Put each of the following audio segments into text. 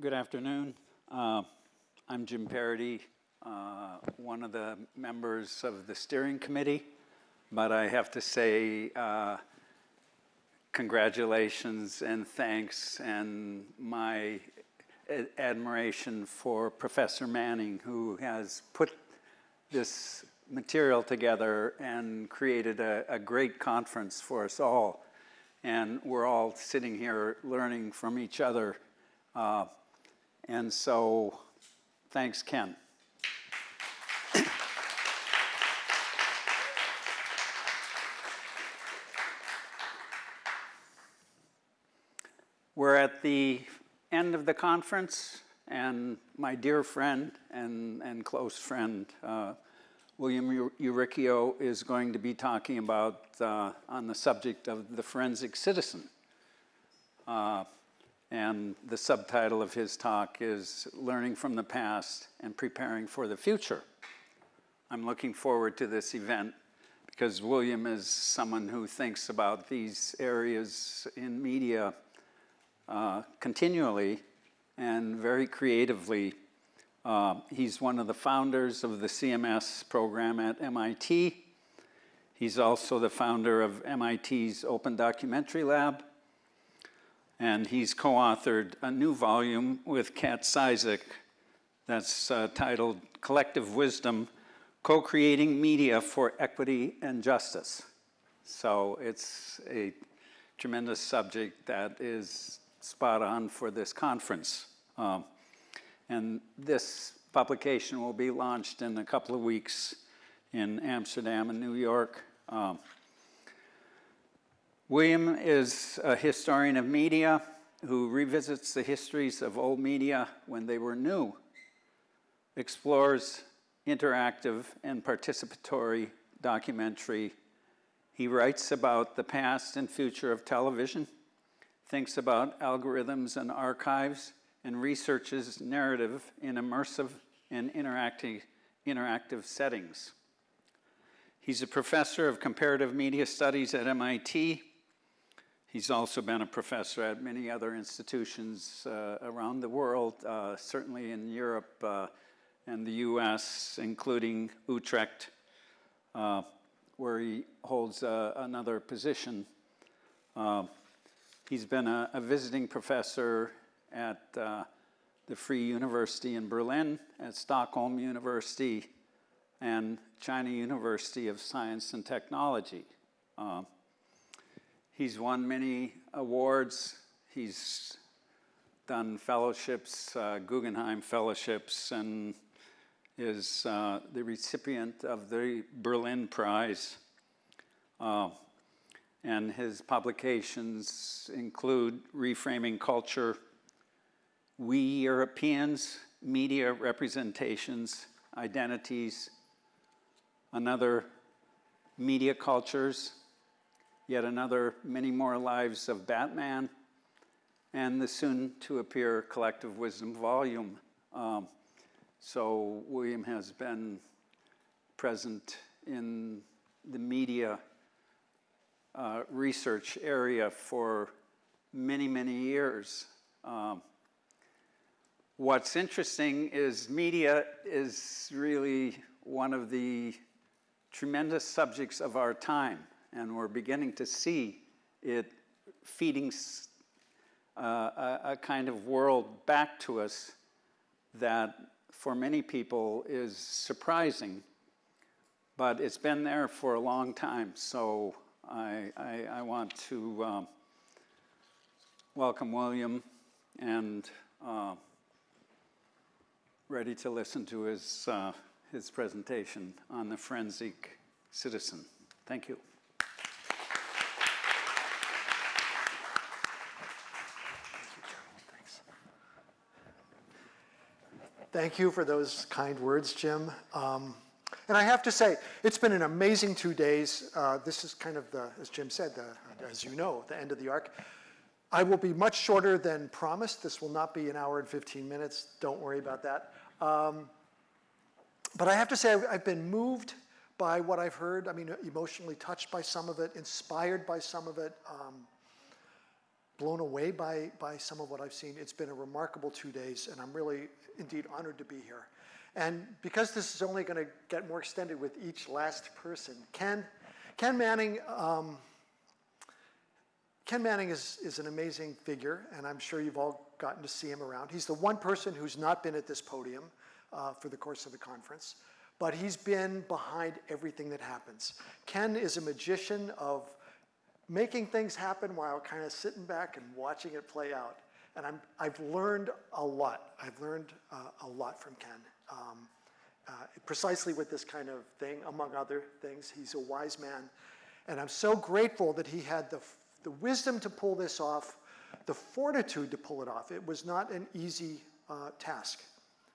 Good afternoon. Uh, I'm Jim Paradis, uh, one of the members of the steering committee, but I have to say uh, congratulations and thanks and my admiration for Professor Manning, who has put this material together and created a, a great conference for us all. And we're all sitting here learning from each other. Uh, and so, thanks, Ken. We're at the end of the conference, and my dear friend and, and close friend, uh, William Uricchio, is going to be talking about uh, on the subject of the forensic citizen. Uh, and the subtitle of his talk is Learning from the Past and Preparing for the Future. I'm looking forward to this event because William is someone who thinks about these areas in media uh, continually and very creatively. Uh, he's one of the founders of the CMS program at MIT. He's also the founder of MIT's Open Documentary Lab and he's co-authored a new volume with Kat Cizek that's uh, titled Collective Wisdom, Co-Creating Media for Equity and Justice. So it's a tremendous subject that is spot on for this conference. Um, and this publication will be launched in a couple of weeks in Amsterdam and New York. Um, William is a historian of media who revisits the histories of old media when they were new, explores interactive and participatory documentary. He writes about the past and future of television, thinks about algorithms and archives, and researches narrative in immersive and interactive, interactive settings. He's a professor of comparative media studies at MIT He's also been a professor at many other institutions uh, around the world, uh, certainly in Europe uh, and the US, including Utrecht, uh, where he holds uh, another position. Uh, he's been a, a, visiting professor at the Free University in Berlin, at Stockholm University, and China University of Science and Technology. He's won many awards. He's done fellowships, uh, Guggenheim fellowships, and is uh, the recipient of the Berlin Prize. Uh, and his publications include Reframing Culture, We Europeans, Media Representations, Identities, Another Media Cultures, yet another Many More Lives of Batman, and the soon-to-appear Collective Wisdom volume. Um, so William has been present in the media uh, research area for many, many years. Um, what's interesting is media is really one of the tremendous subjects of our time and we're beginning to see it feeding uh, a, a, kind of world back to us that for many people is surprising, but it's been there for a long time. So I, I, I want to um, welcome William and uh, ready to listen to his, uh, his presentation on the forensic citizen. Thank you. Thank you for those kind words, Jim. Um, and I have to say, it's been an amazing two days. Uh, this is kind of the, as Jim said, the, as you know, the end of the arc. I will be much shorter than promised. This will not be an hour and 15 minutes. Don't worry about that. Um, but I have to say, I've, been moved by what I've heard. I mean, emotionally touched by some of it, inspired by some of it. Um, blown away by, by some of what I've seen. It's been a remarkable two days, and I'm really indeed honored to be here. And because this is only going to get more extended with each last person, Ken, Ken Manning, um, Ken Manning is, is an amazing figure, and I'm sure you've all gotten to see him around. He's the one person who's not been at this podium uh, for the course of the conference, but he's been behind everything that happens. Ken is a magician of making things happen while kind of sitting back and watching it play out. And I'm, I've learned a lot. I've learned uh, a lot from Ken. Um, uh, precisely with this kind of thing, among other things. He's a wise man. And I'm so grateful that he had the, the wisdom to pull this off, the fortitude to pull it off. It was not an easy uh, task.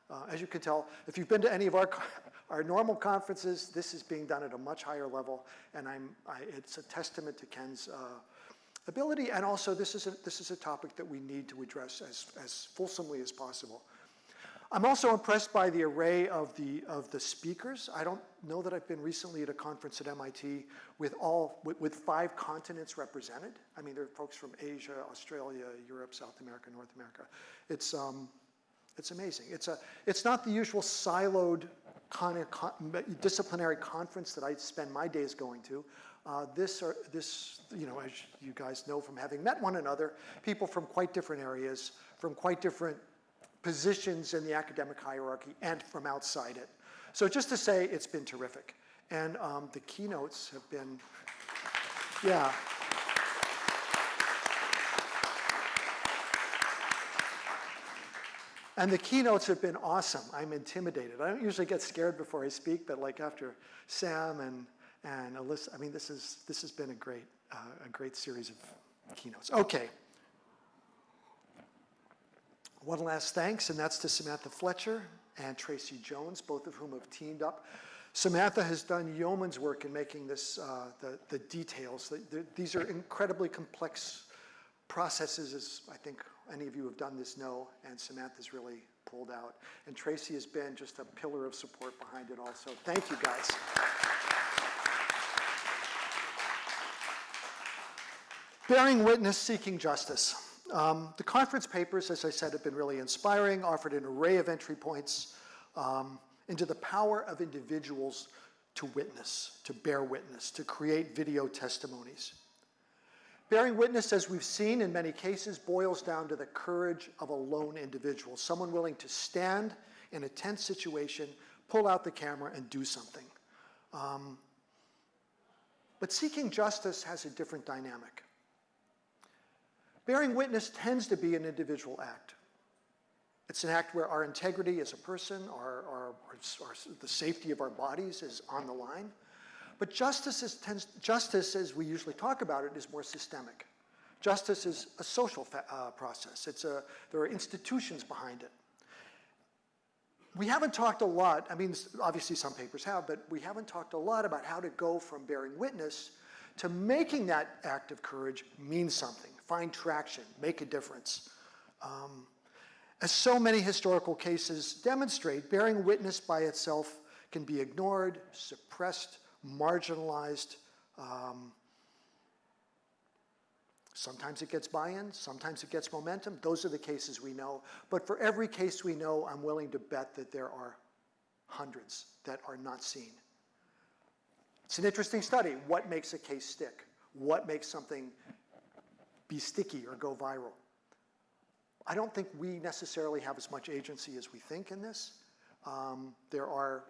Uh, as you can tell, if you've been to any of our, our normal conferences, this is being done at a much higher level, and I'm, I, it's a testament to Ken's uh, ability, and also this is, a, this is a topic that we need to address as, as fulsomely as possible. I'm also impressed by the array of the, of the speakers. I don't know that I've been recently at a conference at MIT with all, with, with five continents represented. I mean, there are folks from Asia, Australia, Europe, South America, North America. It's, um, it's amazing. It's, a, it's not the usual siloed con con disciplinary conference that I spend my days going to. Uh, this, are, this, you know, as you guys know from having met one another, people from quite different areas, from quite different positions in the academic hierarchy and from outside it. So just to say, it's been terrific. And um, the keynotes have been, yeah. And the keynotes have been awesome. I'm intimidated. I don't usually get scared before I speak, but like after Sam and, and Alyssa, I mean, this, is, this has been a great, uh, a great series of keynotes. Okay. One last thanks, and that's to Samantha Fletcher and Tracy Jones, both of whom have teamed up. Samantha has done yeoman's work in making this, uh, the, the details. The, the, these are incredibly complex processes, as I think any of you have done this know, and Samantha's really pulled out. And Tracy has been just a pillar of support behind it also. Thank you, guys. Bearing witness, seeking justice. Um, the conference papers, as I said, have been really inspiring, offered an array of entry points um, into the power of individuals to witness, to bear witness, to create video testimonies. Bearing witness, as we've seen in many cases, boils down to the courage of a lone individual, someone willing to stand in a tense situation, pull out the camera, and do something. Um, but seeking justice has a different dynamic. Bearing witness tends to be an individual act. It's an act where our integrity as a person, our, our, our, the safety of our bodies is on the line. But justice, is, tends, justice, as we usually talk about it, is more systemic. Justice is a social uh, process. It's a, there are institutions behind it. We haven't talked a lot, I mean, obviously some papers have, but we haven't talked a lot about how to go from bearing witness to making that act of courage mean something, find traction, make a difference. Um, as so many historical cases demonstrate, bearing witness by itself can be ignored, suppressed, marginalized. Um, sometimes it gets buy-in, sometimes it gets momentum. Those are the cases we know. But for every case we know, I'm willing to bet that there are hundreds that are not seen. It's an interesting study. What makes a case stick? What makes something be sticky or go viral? I don't think we necessarily have as much agency as we think in this. Um, there are,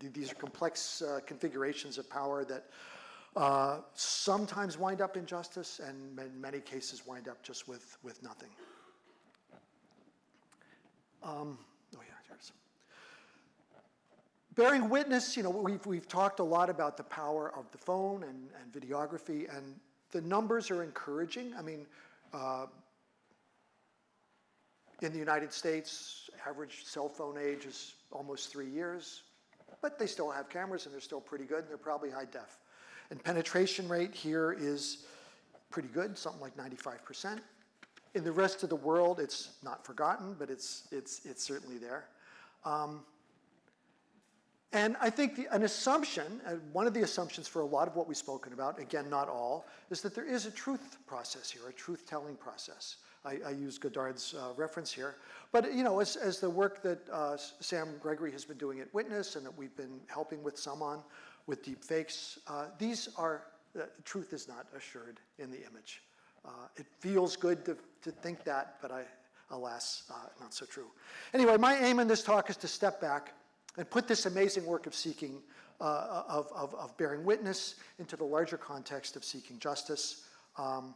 these are complex uh, configurations of power that uh, sometimes wind up in justice and in many cases wind up just with, with nothing. Um, oh yeah, here's. Bearing witness, you know, we've, we've talked a lot about the power of the phone and, and videography, and the numbers are encouraging. I mean, uh, in the United States, average cell phone age is almost three years, but they still have cameras and they're still pretty good and they're probably high def. And penetration rate here is pretty good, something like 95%. In the rest of the world, it's not forgotten, but it's, it's, it's certainly there. Um, And I think the, an assumption, uh, one of the assumptions for a lot of what we've spoken about, again, not all, is that there is a truth process here, a truth-telling process. I, I use Godard's uh, reference here. But, you know, as, as the work that uh, Sam Gregory has been doing at Witness and that we've been helping with some on with deep fakes, uh, these are, uh, truth is not assured in the image. Uh, it feels good to, to think that, but I, alas, not so true. Anyway, my aim in this talk is to step back and put this amazing work of seeking, uh, of, of, of, bearing witness into the larger context of seeking justice, um,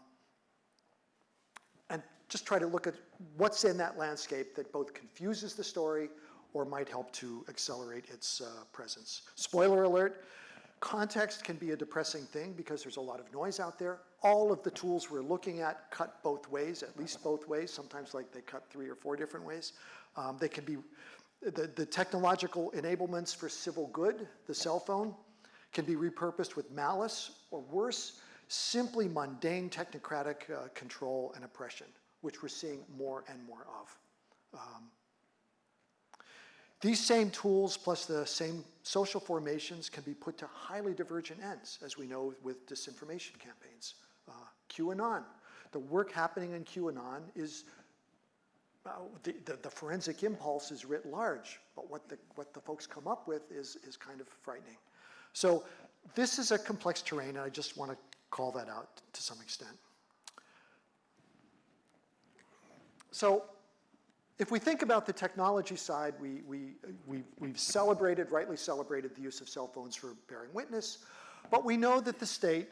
and just try to look at what's in that landscape that both confuses the story or might help to accelerate its uh, presence. Spoiler alert, context can be a depressing thing because there's a lot of noise out there. All of the tools we're looking at cut both ways, at least both ways, sometimes like they cut three or four different ways. Um, they can be the, the technological enablements for civil good, the cell phone, can be repurposed with malice or worse, simply mundane technocratic uh, control and oppression, which we're seeing more and more of. Um, these same tools plus the same social formations can be put to highly divergent ends, as we know with disinformation campaigns. Uh, QAnon. The work happening in QAnon is uh, the, the, the, forensic impulse is writ large, but what the, what the folks come up with is, is kind of frightening. So this is a complex terrain, and I just want to call that out to some extent. So if we think about the technology side, we, we, we, we've celebrated, rightly celebrated the use of cell phones for bearing witness, but we know that the state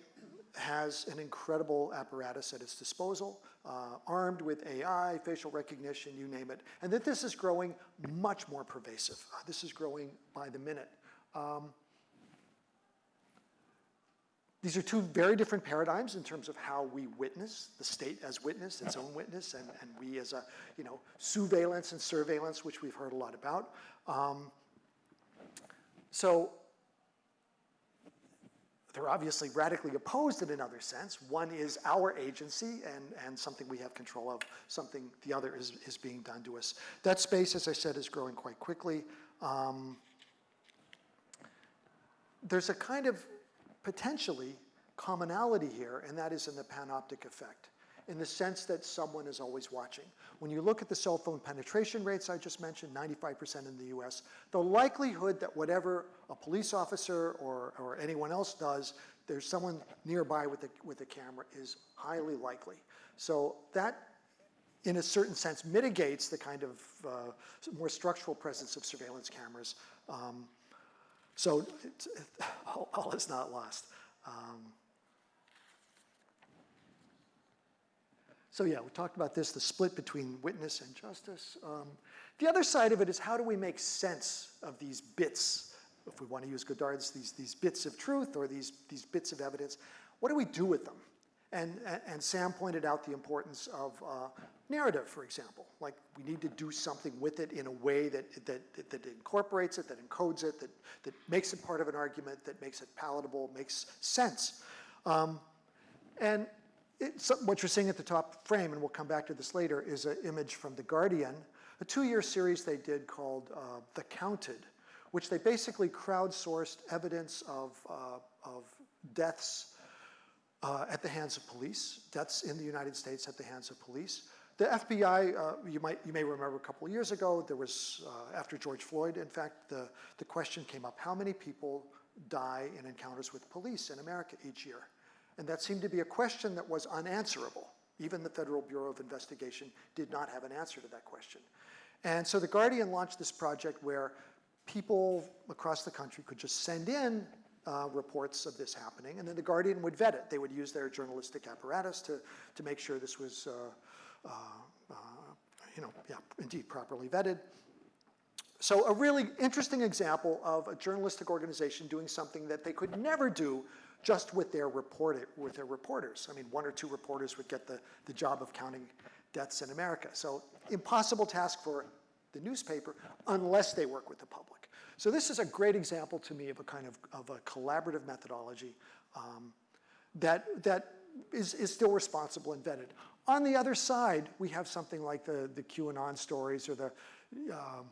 has an incredible apparatus at its disposal, uh, armed with AI, facial recognition, you name it, and that this is growing much more pervasive. Uh, this is growing by the minute. Um, these are two very different paradigms in terms of how we witness, the state as witness, its own witness, and, and we as a, you know, surveillance and surveillance, which we've heard a lot about. Um, so they're obviously radically opposed in another sense. One is our agency and, and something we have control of, something the other is, is being done to us. That space, as I said, is growing quite quickly. Um, there's a kind of potentially commonality here, and that is in the panoptic effect in the sense that someone is always watching. When you look at the cell phone penetration rates I just mentioned, 95% in the US, the likelihood that whatever a police officer or, or anyone else does, there's someone nearby with a, with a camera is highly likely. So that, in a certain sense, mitigates the kind of uh, more structural presence of surveillance cameras. Um, so all, all, is not lost. Um, So yeah, we talked about this, the split between witness and justice. Um, the other side of it is how do we make sense of these bits, if we want to use Godard's, these, these bits of truth or these, these bits of evidence, what do we do with them? And, and Sam pointed out the importance of uh, narrative, for example. Like we need to do something with it in a way that, that, that incorporates it, that encodes it, that, that makes it part of an argument, that makes it palatable, makes sense. Um, and what you're seeing at the top frame, and we'll come back to this later, is an image from The Guardian, a two-year series they did called uh, The Counted, which they basically crowdsourced evidence of, uh, of deaths uh, at the hands of police, deaths in the United States at the hands of police. The FBI, uh, you, might, you may remember a couple of years ago, there was, uh, after George Floyd, in fact, the, the question came up, how many people die in encounters with police in America each year? And that seemed to be a question that was unanswerable. Even the Federal Bureau of Investigation did not have an answer to that question. And so The Guardian launched this project where people across the country could just send in uh, reports of this happening, and then The Guardian would vet it. They would use their journalistic apparatus to, to make sure this was, uh, uh, uh you know, yeah, indeed properly vetted. So a really interesting example of a journalistic organization doing something that they could never do just with their, reporter, with their reporters. I mean, one or two reporters would get the, the job of counting deaths in America. So impossible task for the newspaper unless they work with the public. So this is a great example to me of a kind of, of a collaborative methodology um, that, that is, is still responsible and vetted. On the other side, we have something like the, the QAnon stories or the, um,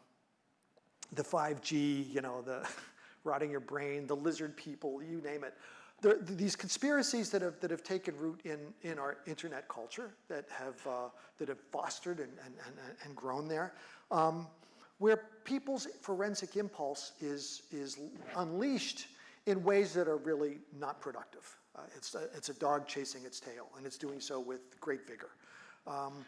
the 5G, you know, the rotting your brain, the lizard people, you name it. There, these conspiracies that have, that have taken root in, in our internet culture, that have, uh, that have fostered and, and, and, and grown there, um, where people's forensic impulse is, is unleashed in ways that are really not productive. Uh, it's, a, it's a dog chasing its tail, and it's doing so with great vigor. Um,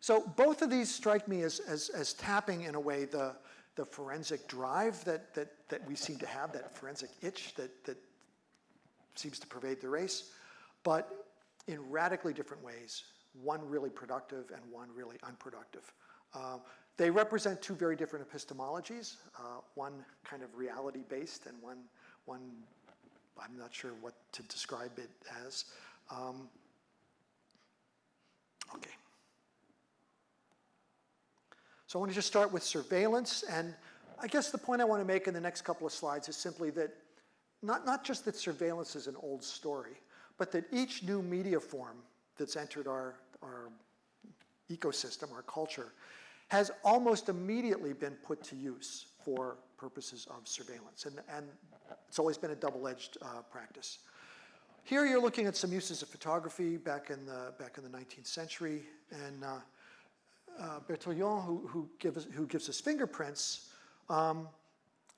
so both of these strike me as, as, as tapping, in a way, the, the forensic drive that, that, that we seem to have, that forensic itch that, that seems to pervade the race, but in radically different ways, one really productive and one really unproductive. Uh, they represent two very different epistemologies, uh, one kind of reality-based and one, one, I'm not sure what to describe it as. Um, okay. So I want to just start with surveillance, and I guess the point I want to make in the next couple of slides is simply that not, not just that surveillance is an old story, but that each new media form that's entered our, our ecosystem, our culture, has almost immediately been put to use for purposes of surveillance. And, and it's always been a double-edged uh, practice. Here you're looking at some uses of photography back in the, back in the 19th century. And uh, uh, Bertillon, who, who, gives, who gives us fingerprints, um,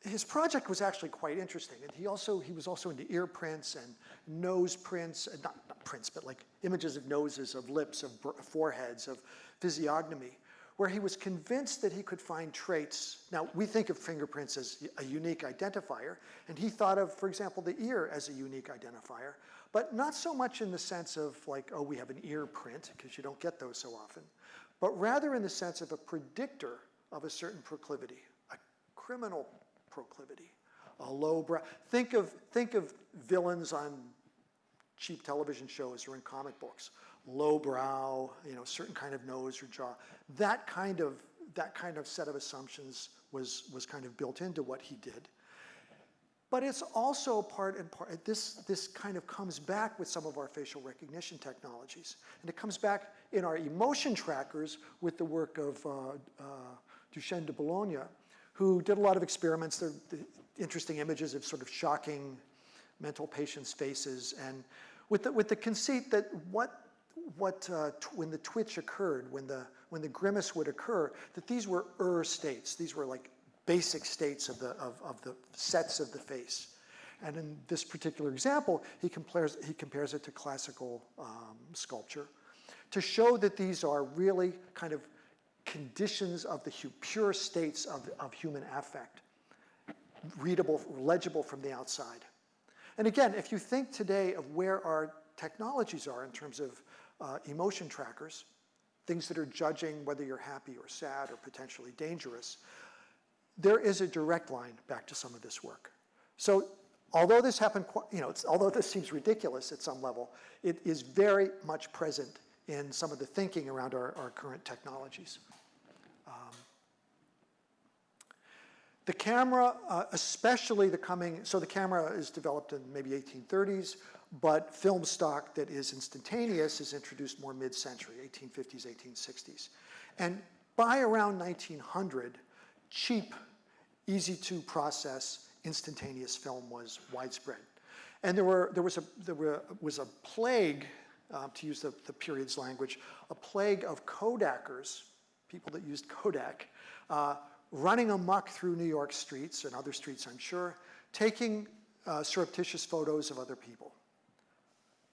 his project was actually quite interesting. And he also, he was also into ear prints and nose prints, not, not prints, but like images of noses, of lips, of foreheads, of physiognomy, where he was convinced that he could find traits. Now, we think of fingerprints as a unique identifier, and he thought of, for example, the ear as a unique identifier, but not so much in the sense of like, oh, we have an ear print, because you don't get those so often but rather in the sense of a predictor of a certain proclivity, a criminal proclivity, a low brow. Think of, think of villains on cheap television shows or in comic books. Low brow, you know, certain kind of nose or jaw. That kind of, that kind of set of assumptions was, was kind of built into what he did. But it's also part and part, this, this kind of comes back with some of our facial recognition technologies. And it comes back in our emotion trackers with the work of uh, uh, Duchenne de Boulogne, who did a lot of experiments. They're interesting images of sort of shocking mental patients' faces. And with the, with the conceit that what, what uh, when the twitch occurred, when the, when the grimace would occur, that these were er states. These were like basic states of the, of, of the sets of the face. And in this particular example, he compares, he compares it to classical um, sculpture to show that these are really kind of conditions of the pure states of, of human affect, readable, legible from the outside. And again, if you think today of where our technologies are in terms of uh, emotion trackers, things that are judging whether you're happy or sad or potentially dangerous, there is a direct line back to some of this work. So although this happened, you know, although this seems ridiculous at some level, it is very much present in some of the thinking around our, our current technologies. Um, the camera, uh, especially the coming, so the camera is developed in maybe 1830s, but film stock that is instantaneous is introduced more mid-century, 1850s, 1860s. And by around 1900, cheap easy to process instantaneous film was widespread. And there, were, there, was, a, there were, was a plague, uh, to use the, the period's language, a plague of Kodakers, people that used Kodak, uh, running amok through New York streets and other streets, I'm sure, taking uh, surreptitious photos of other people.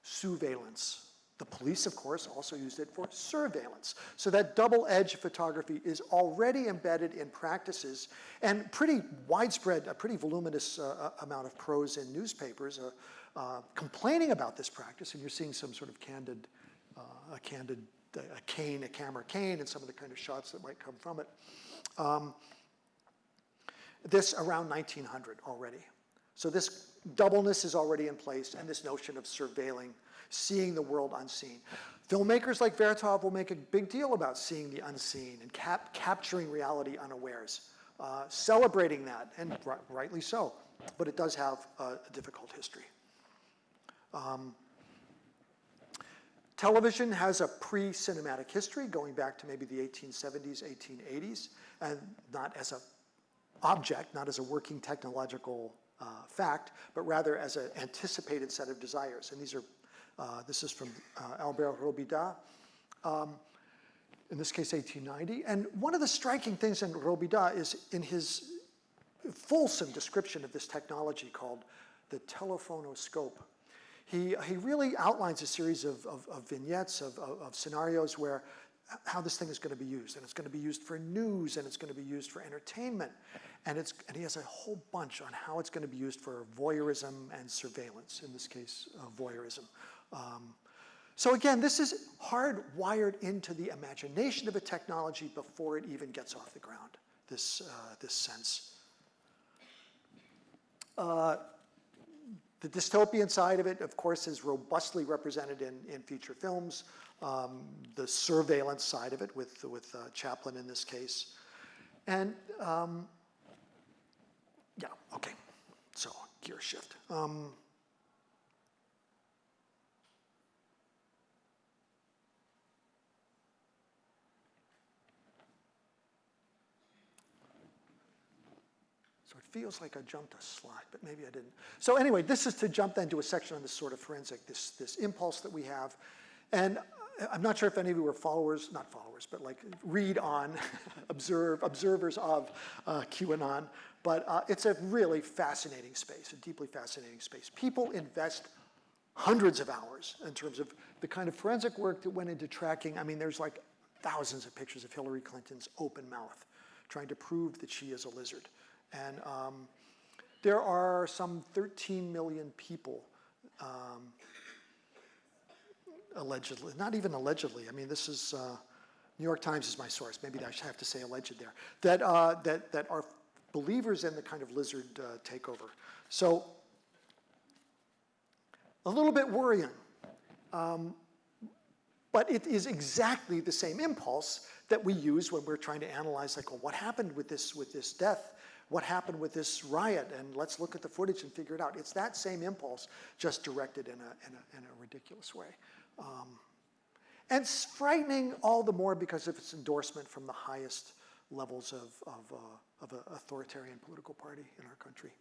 Surveillance. The police, of course, also used it for surveillance. So that double-edged photography is already embedded in practices and pretty widespread, a pretty voluminous uh, uh, amount of prose in newspapers uh, uh, complaining about this practice. And you're seeing some sort of candid, uh, a candid, a cane, a camera cane, and some of the kind of shots that might come from it. Um, this around 1900 already. So this doubleness is already in place, and this notion of surveilling seeing the world unseen. Filmmakers like Vertov will make a big deal about seeing the unseen and cap capturing reality unawares, uh, celebrating that, and rightly so, but it does have a, a difficult history. Um, television has a pre-cinematic history going back to maybe the 1870s, 1880s, and not as an object, not as a working technological uh, fact, but rather as an anticipated set of desires. And these are, uh, this is from uh, Albert Robida, um, in this case 1890. And one of the striking things in Robida is in his fulsome description of this technology called the telephonoscope. He, he really outlines a series of, of, of vignettes, of, of, of scenarios where how this thing is going to be used. And it's going to be used for news, and it's going to be used for entertainment. And, it's, and he has a whole bunch on how it's going to be used for voyeurism and surveillance, in this case, uh, voyeurism. Um, so again, this is hardwired into the imagination of a technology before it even gets off the ground, this, uh, this sense. Uh, the dystopian side of it, of course, is robustly represented in, in feature films. Um, the surveillance side of it with, with uh, Chaplin in this case. And um, yeah, okay, so gear shift. Um, So it feels like I jumped a slide, but maybe I didn't. So anyway, this is to jump then to a section on this sort of forensic, this, this impulse that we have. And I'm not sure if any of you are followers, not followers, but like read on, observe, observers of uh, QAnon, but uh, it's a really fascinating space, a deeply fascinating space. People invest hundreds of hours in terms of the kind of forensic work that went into tracking. I mean, there's like thousands of pictures of Hillary Clinton's open mouth, trying to prove that she is a lizard. And um, there are some 13 million people um, allegedly, not even allegedly, I mean, this is, uh, New York Times is my source, maybe I should have to say alleged there, that, uh, that, that are believers in the kind of lizard uh, takeover. So, a little bit worrying. Um, but it is exactly the same impulse that we use when we're trying to analyze, like, well, what happened with this, with this death? What happened with this riot? And let's look at the footage and figure it out. It's that same impulse, just directed in a, in a, in a ridiculous way. Um, and it's frightening all the more because of its endorsement from the highest levels of, of, uh, of an authoritarian political party in our country.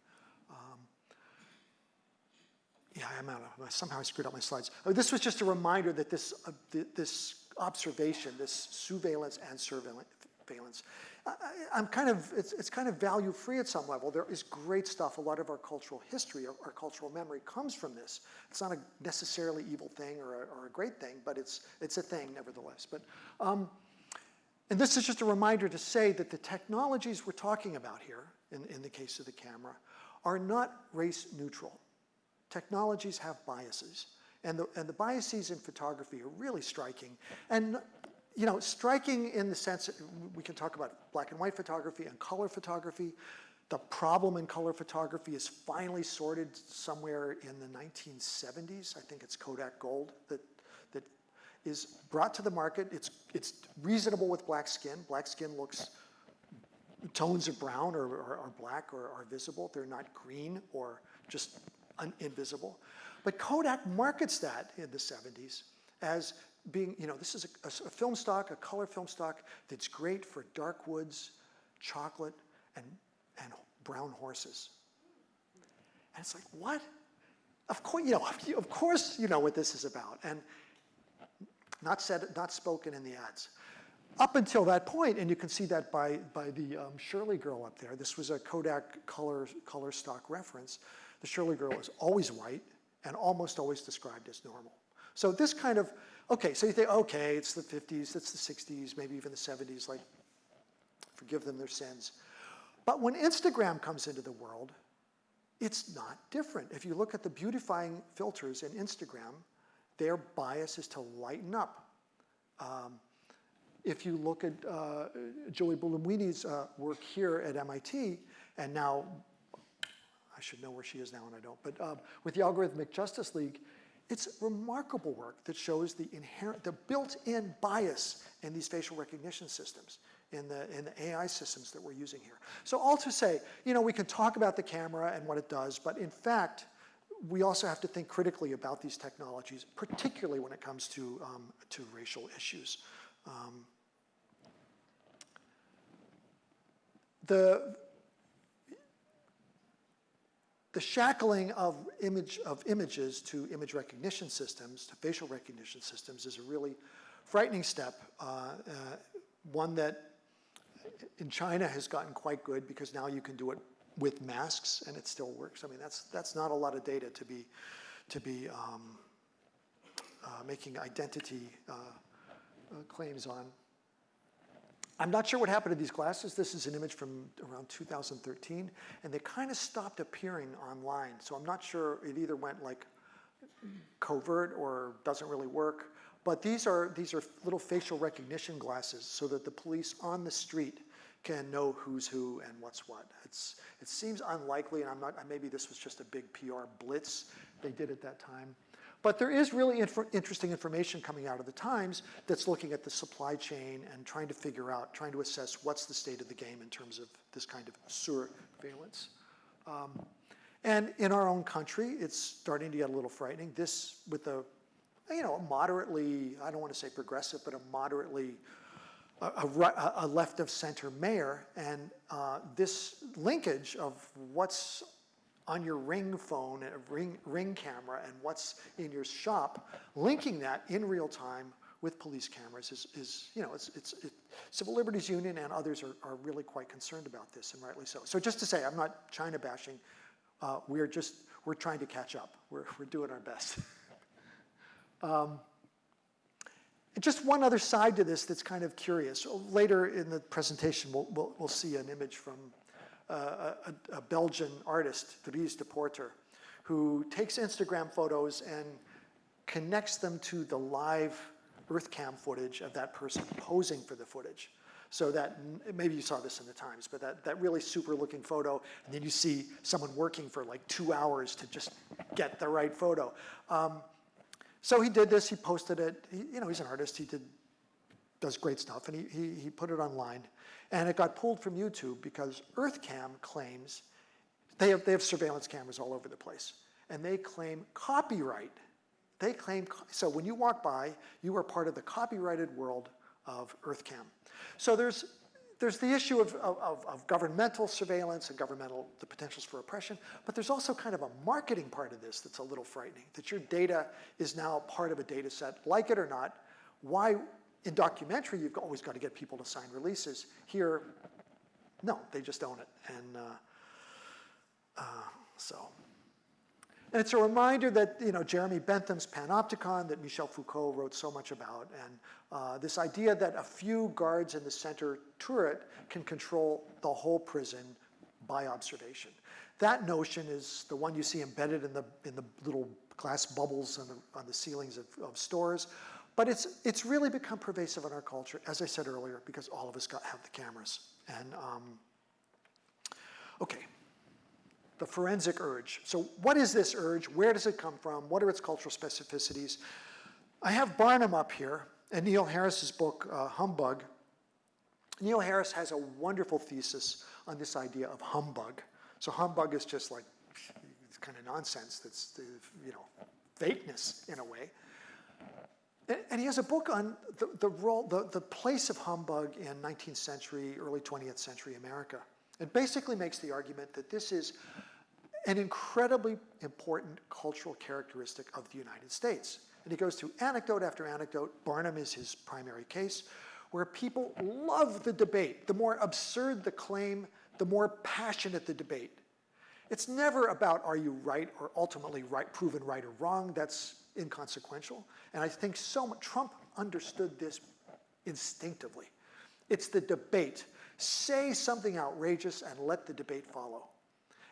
Um, yeah, I'm out of, somehow I screwed up my slides. Oh, this was just a reminder that this, uh, th this observation, this surveillance and surveillance, I, am kind of, it's, it's kind of value free at some level. There is great stuff. A lot of our cultural history, our, our cultural memory comes from this. It's not a necessarily evil thing or a, or a great thing, but it's, it's a thing nevertheless. But, um, and this is just a reminder to say that the technologies we're talking about here, in, in the case of the camera, are not race neutral. Technologies have biases. And the, and the biases in photography are really striking. And you know, striking in the sense, that we can talk about black and white photography and color photography. The problem in color photography is finally sorted somewhere in the 1970s. I think it's Kodak Gold that, that is brought to the market. It's, it's reasonable with black skin. Black skin looks, tones of brown or, or, or black or are visible. They're not green or just un, invisible. But Kodak markets that in the 70s as being, you know, this is a, a, film stock, a color film stock that's great for dark woods, chocolate, and, and brown horses. And it's like, what? Of course, you know, of course you know what this is about. And not said, not spoken in the ads. Up until that point, and you can see that by, by the um, Shirley girl up there, this was a Kodak color, color stock reference. The Shirley girl is always white and almost always described as normal. So this kind of Okay, so you think, okay, it's the 50s, it's the 60s, maybe even the 70s, like, forgive them their sins. But when Instagram comes into the world, it's not different. If you look at the beautifying filters in Instagram, their bias is to lighten up. Um, if you look at uh, Joy Buolamwini's uh, work here at MIT, and now, I should know where she is now and I don't, but um, with the Algorithmic Justice League, it's remarkable work that shows the inherent, the built-in bias in these facial recognition systems, in the, in the AI systems that we're using here. So all to say, you know, we can talk about the camera and what it does, but in fact, we also have to think critically about these technologies, particularly when it comes to, um, to racial issues. Um, the, the shackling of image of images to image recognition systems, to facial recognition systems, is a really frightening step. Uh, uh, one that in China has gotten quite good because now you can do it with masks and it still works. I mean, that's that's not a lot of data to be to be um, uh, making identity uh, uh, claims on. I'm not sure what happened to these glasses. This is an image from around 2013, and they kind of stopped appearing online. So I'm not sure it either went like covert or doesn't really work. But these are, these are little facial recognition glasses so that the police on the street can know who's who and what's what. It's, it seems unlikely, and I'm not, maybe this was just a big PR blitz they did at that time. But there is really inf interesting information coming out of the Times that's looking at the supply chain and trying to figure out, trying to assess what's the state of the game in terms of this kind of surveillance. Um, and in our own country, it's starting to get a little frightening. This, with a, you know, a moderately, I don't want to say progressive, but a moderately, a, a, a left of center mayor, and uh, this linkage of what's on your ring phone, a ring, ring camera, and what's in your shop, linking that in real time with police cameras is, is you know, it's, it's, it, Civil Liberties Union and others are, are really quite concerned about this, and rightly so. So just to say, I'm not China bashing, uh, we're just, we're trying to catch up. We're, we're doing our best. um, just one other side to this that's kind of curious. Later in the presentation, we'll, we'll, we'll see an image from a, a, Belgian artist, Dries Depoorter, who takes Instagram photos and connects them to the live EarthCam footage of that person posing for the footage. So that, maybe you saw this in the Times, but that, that really super looking photo, and then you see someone working for like two hours to just get the right photo. Um, so he did this, he posted it, he, you know, he's an artist, he did, does great stuff, and he, he, he put it online. And it got pulled from YouTube because EarthCam claims, they have, they have surveillance cameras all over the place, and they claim copyright. They claim, so when you walk by, you are part of the copyrighted world of EarthCam. So there's, there's the issue of, of, of, governmental surveillance and governmental, the potentials for oppression, but there's also kind of a marketing part of this that's a little frightening, that your data is now part of a data set, like it or not. Why, in documentary, you've always got to get people to sign releases. Here, no, they just own it. And uh, uh, so, and it's a reminder that, you know, Jeremy Bentham's Panopticon that Michel Foucault wrote so much about, and uh, this idea that a few guards in the center turret can control the whole prison by observation. That notion is the one you see embedded in the, in the little glass bubbles on the, on the ceilings of, of stores. But it's, it's really become pervasive in our culture, as I said earlier, because all of us got, have the cameras. And um, okay, the forensic urge. So what is this urge? Where does it come from? What are its cultural specificities? I have Barnum up here and Neil Harris's book, uh, Humbug. Neil Harris has a wonderful thesis on this idea of humbug. So humbug is just like, it's kind of nonsense that's, the, you know, fakeness in a way. And he has a book on the, the role, the, the place of humbug in 19th century, early 20th century America. It basically makes the argument that this is an incredibly important cultural characteristic of the United States. And he goes through anecdote after anecdote. Barnum is his primary case, where people love the debate. The more absurd the claim, the more passionate the debate. It's never about are you right or ultimately right, proven right or wrong. That's inconsequential. And I think so much, Trump understood this instinctively. It's the debate. Say something outrageous and let the debate follow.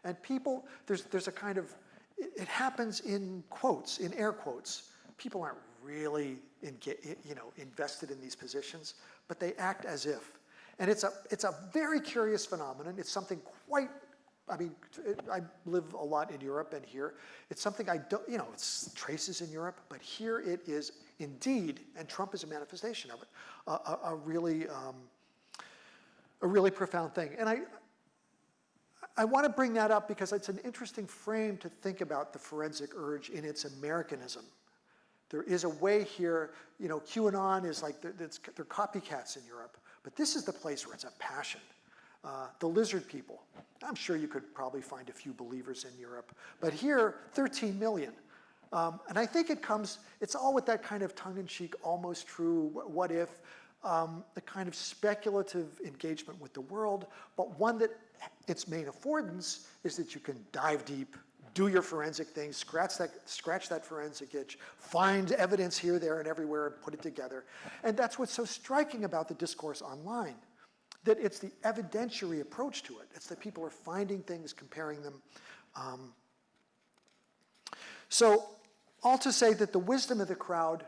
And people, there's, there's a kind of, it, happens in quotes, in air quotes. People aren't really in, you know, invested in these positions, but they act as if. And it's a, it's a very curious phenomenon. It's something quite I mean, I live a lot in Europe and here. It's something I don't, you know, it's traces in Europe, but here it is indeed, and Trump is a manifestation of it, a, a, a really, um, a really profound thing. And I, I want to bring that up because it's an interesting frame to think about the forensic urge in its Americanism. There is a way here, you know, QAnon is like, they're, they're copycats in Europe, but this is the place where it's a passion. Uh, the lizard people. I'm sure you could probably find a few believers in Europe, but here, 13 million. Um, and I think it comes, it's all with that kind of tongue-in-cheek, almost true, what if, um, the kind of speculative engagement with the world, but one that its main affordance is that you can dive deep, do your forensic things, scratch that, scratch that forensic itch, find evidence here, there, and everywhere, and put it together. And that's what's so striking about the discourse online, that it's the evidentiary approach to it. It's that people are finding things, comparing them. Um, so all to say that the wisdom of the crowd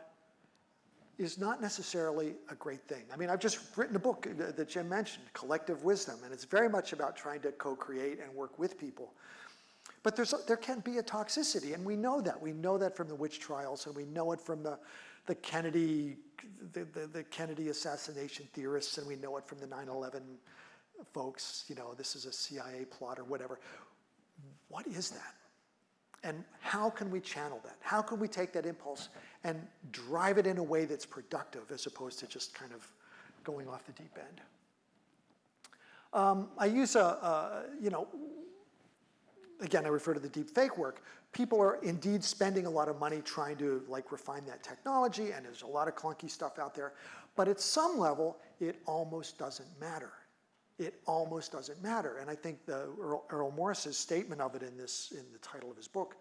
is not necessarily a great thing. I mean, I've just written a book uh, that that Jim mentioned, Collective Wisdom, and it's very much about trying to co-create and work with people. But there's, there can be a toxicity, and we know that. We know that from the witch trials, and we know it from the, the Kennedy, the, the, the Kennedy assassination theorists, and we know it from the 9/11 folks. You know, this is a CIA plot or whatever. What is that? And how can we channel that? How can we take that impulse and drive it in a way that's productive as opposed to just kind of going off the deep end? Um, I use a, a, you know, again, I refer to the deep fake work. People are indeed spending a lot of money trying to like refine that technology, and there's a lot of clunky stuff out there. But at some level, it almost doesn't matter. It almost doesn't matter. And I think the Errol, Errol Morris's statement of it in this, in the title of his book,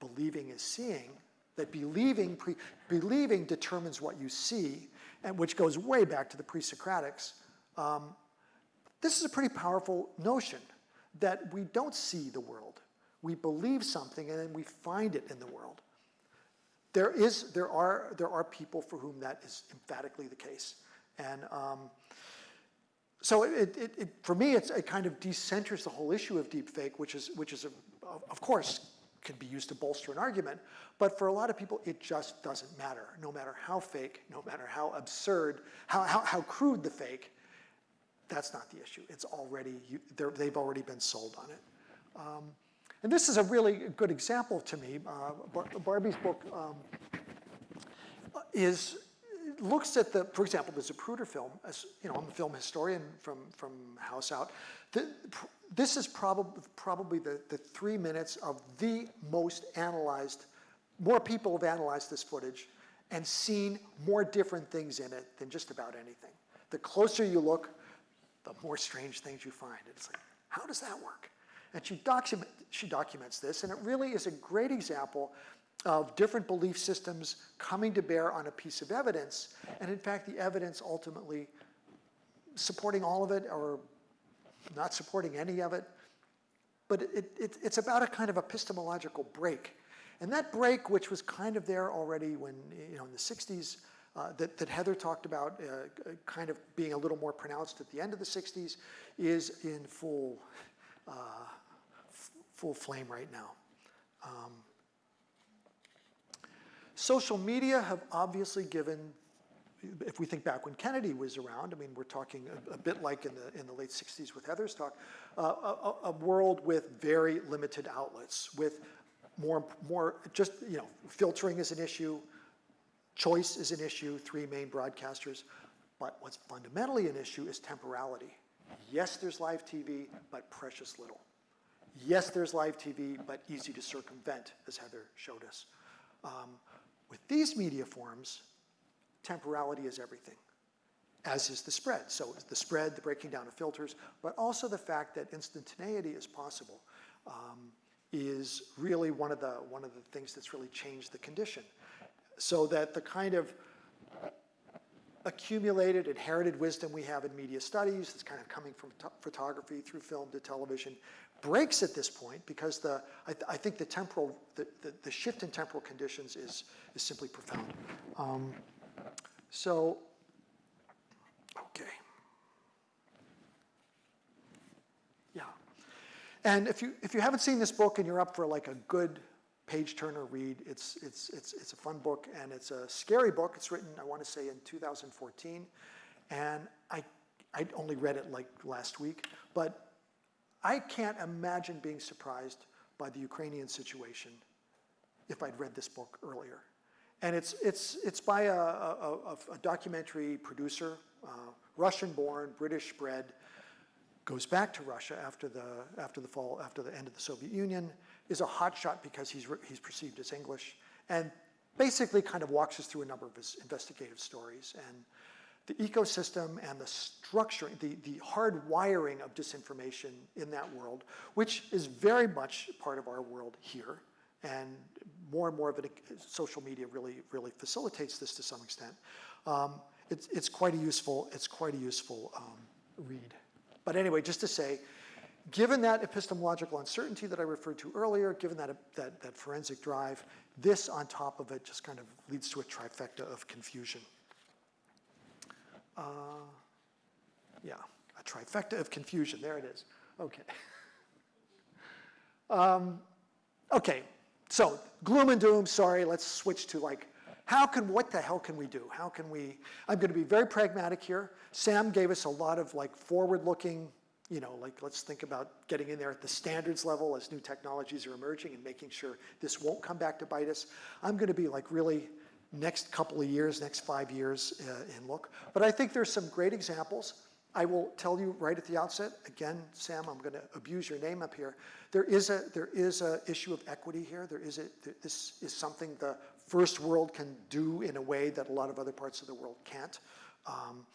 "Believing is Seeing," that believing, pre, believing determines what you see, and which goes way back to the pre-Socratics. Um, this is a pretty powerful notion that we don't see the world. We believe something and then we find it in the world. There, is, there, are, there are people for whom that is emphatically the case. And um, so it, it, it, for me, it's, it kind of decenters the whole issue of deepfake, which is, which is a, of course, can be used to bolster an argument. But for a lot of people, it just doesn't matter. No matter how fake, no matter how absurd, how, how, how crude the fake, that's not the issue. It's already, they've already been sold on it. Um, and this is a really good example to me. Uh, Bar Barbie's book um, is, looks at the, for example, the Zapruder film, as, you know, I'm a film historian from, from House Out. The, this is probably, probably the, the three minutes of the most analyzed, more people have analyzed this footage and seen more different things in it than just about anything. The closer you look, the more strange things you find. It's like, how does that work? And she, document, she documents this, and it really is a great example of different belief systems coming to bear on a piece of evidence, and in fact, the evidence ultimately supporting all of it or not supporting any of it. But it, it, it's about a kind of epistemological break. And that break, which was kind of there already when, you know, in the 60s, uh, that, that, Heather talked about uh, kind of being a little more pronounced at the end of the 60s is in full, uh, full flame right now. Um, social media have obviously given, if we think back when Kennedy was around, I mean, we're talking a, a bit like in the, in the late 60s with Heather's talk, uh, a, a world with very limited outlets, with more, more just, you know, filtering is an issue, Choice is an issue, three main broadcasters. But what's fundamentally an issue is temporality. Yes, there's live TV, but precious little. Yes, there's live TV, but easy to circumvent, as Heather showed us. Um, with these media forms, temporality is everything, as is the spread. So the spread, the breaking down of filters, but also the fact that instantaneity is possible um, is really one of, the, one of the things that's really changed the condition so that the kind of accumulated, inherited wisdom we have in media studies, that's kind of coming from photography through film to television, breaks at this point because the, I, th I think the temporal, the, the, the, shift in temporal conditions is, is simply profound. Um, so, okay. Yeah. And if you, if you haven't seen this book and you're up for like a good page turner read. It's, it's, it's, it's a fun book and it's a scary book. It's written, I want to say, in 2014. And I, I only read it like last week, but I can't imagine being surprised by the Ukrainian situation if I'd read this book earlier. And it's, it's, it's by a, a, a documentary producer, uh, Russian-born, British-bred, goes back to Russia after the, after the fall, after the end of the Soviet Union, is a hotshot because he's, he's perceived as English, and basically kind of walks us through a number of his investigative stories. And the ecosystem and the structuring, the, the hard wiring of disinformation in that world, which is very much part of our world here, and more and more of it, social media really, really facilitates this to some extent. Um, it's, it's quite a useful, it's quite a useful um, read. But anyway, just to say, given that epistemological uncertainty that I referred to earlier, given that, that, that forensic drive, this on top of it just kind of leads to a trifecta of confusion. Uh, yeah, a trifecta of confusion, there it is, okay. Um, okay, so gloom and doom, sorry, let's switch to like, how can, what the hell can we do? How can we, I'm gonna be very pragmatic here. Sam gave us a lot of like forward-looking, you know, like let's think about getting in there at the standards level as new technologies are emerging and making sure this won't come back to bite us. I'm gonna be like really next couple of years, next five years uh, in look. But I think there's some great examples. I will tell you right at the outset, again, Sam, I'm going to abuse your name up here. There is a there is a issue of equity here. There is a this is something the first world can do in a way that a lot of other parts of the world can't. Um,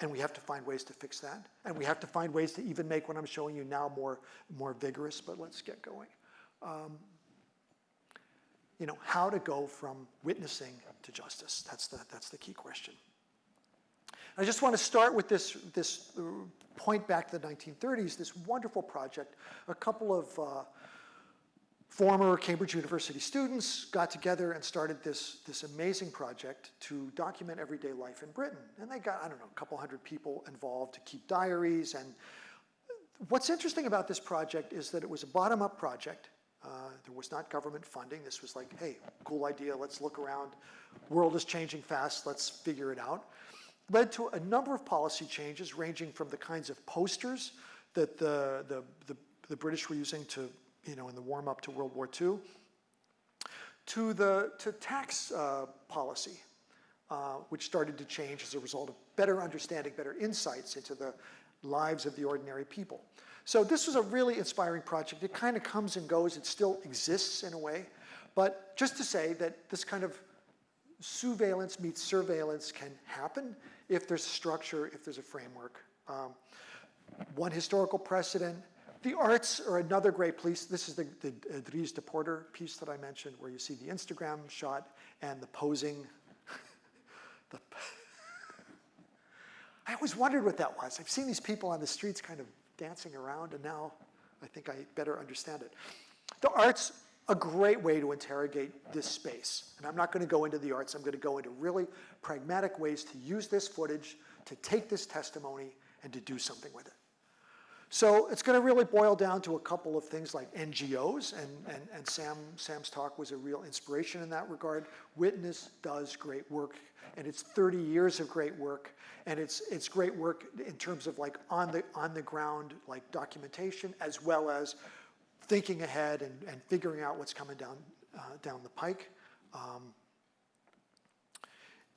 and we have to find ways to fix that. And we have to find ways to even make what I'm showing you now more, more vigorous, but let's get going. Um, you know, how to go from witnessing to justice. That's the, that's the key question. I just want to start with this, this point back to the 1930s, this wonderful project. A couple of uh, former Cambridge University students got together and started this, this amazing project to document everyday life in Britain. And they got, I don't know, a couple hundred people involved to keep diaries. And what's interesting about this project is that it was a bottom-up project. Uh, there was not government funding. This was like, hey, cool idea, let's look around. World is changing fast, let's figure it out led to a number of policy changes ranging from the kinds of posters that the, the, the, the British were using to, you know, in the warm up to World War II, to the to tax uh, policy, uh, which started to change as a result of better understanding, better insights into the lives of the ordinary people. So this was a really inspiring project. It kind of comes and goes. It still exists in a way. But just to say that this kind of surveillance meets surveillance can happen if there's structure, if there's a framework. Um, one historical precedent, the arts are another great piece. This is the, the uh, Dries Depoorter piece that I mentioned where you see the Instagram shot and the posing. the I always wondered what that was. I've seen these people on the streets kind of dancing around and now I think I better understand it. The arts a great way to interrogate this space. And I'm not going to go into the arts. I'm going to go into really pragmatic ways to use this footage, to take this testimony, and to do something with it. So it's going to really boil down to a couple of things like NGOs, and, and, and Sam, Sam's talk was a real inspiration in that regard. Witness does great work, and it's 30 years of great work, and it's, it's great work in terms of like on the, on the ground like documentation, as well as thinking ahead and, and figuring out what's coming down, uh, down the pike. Um,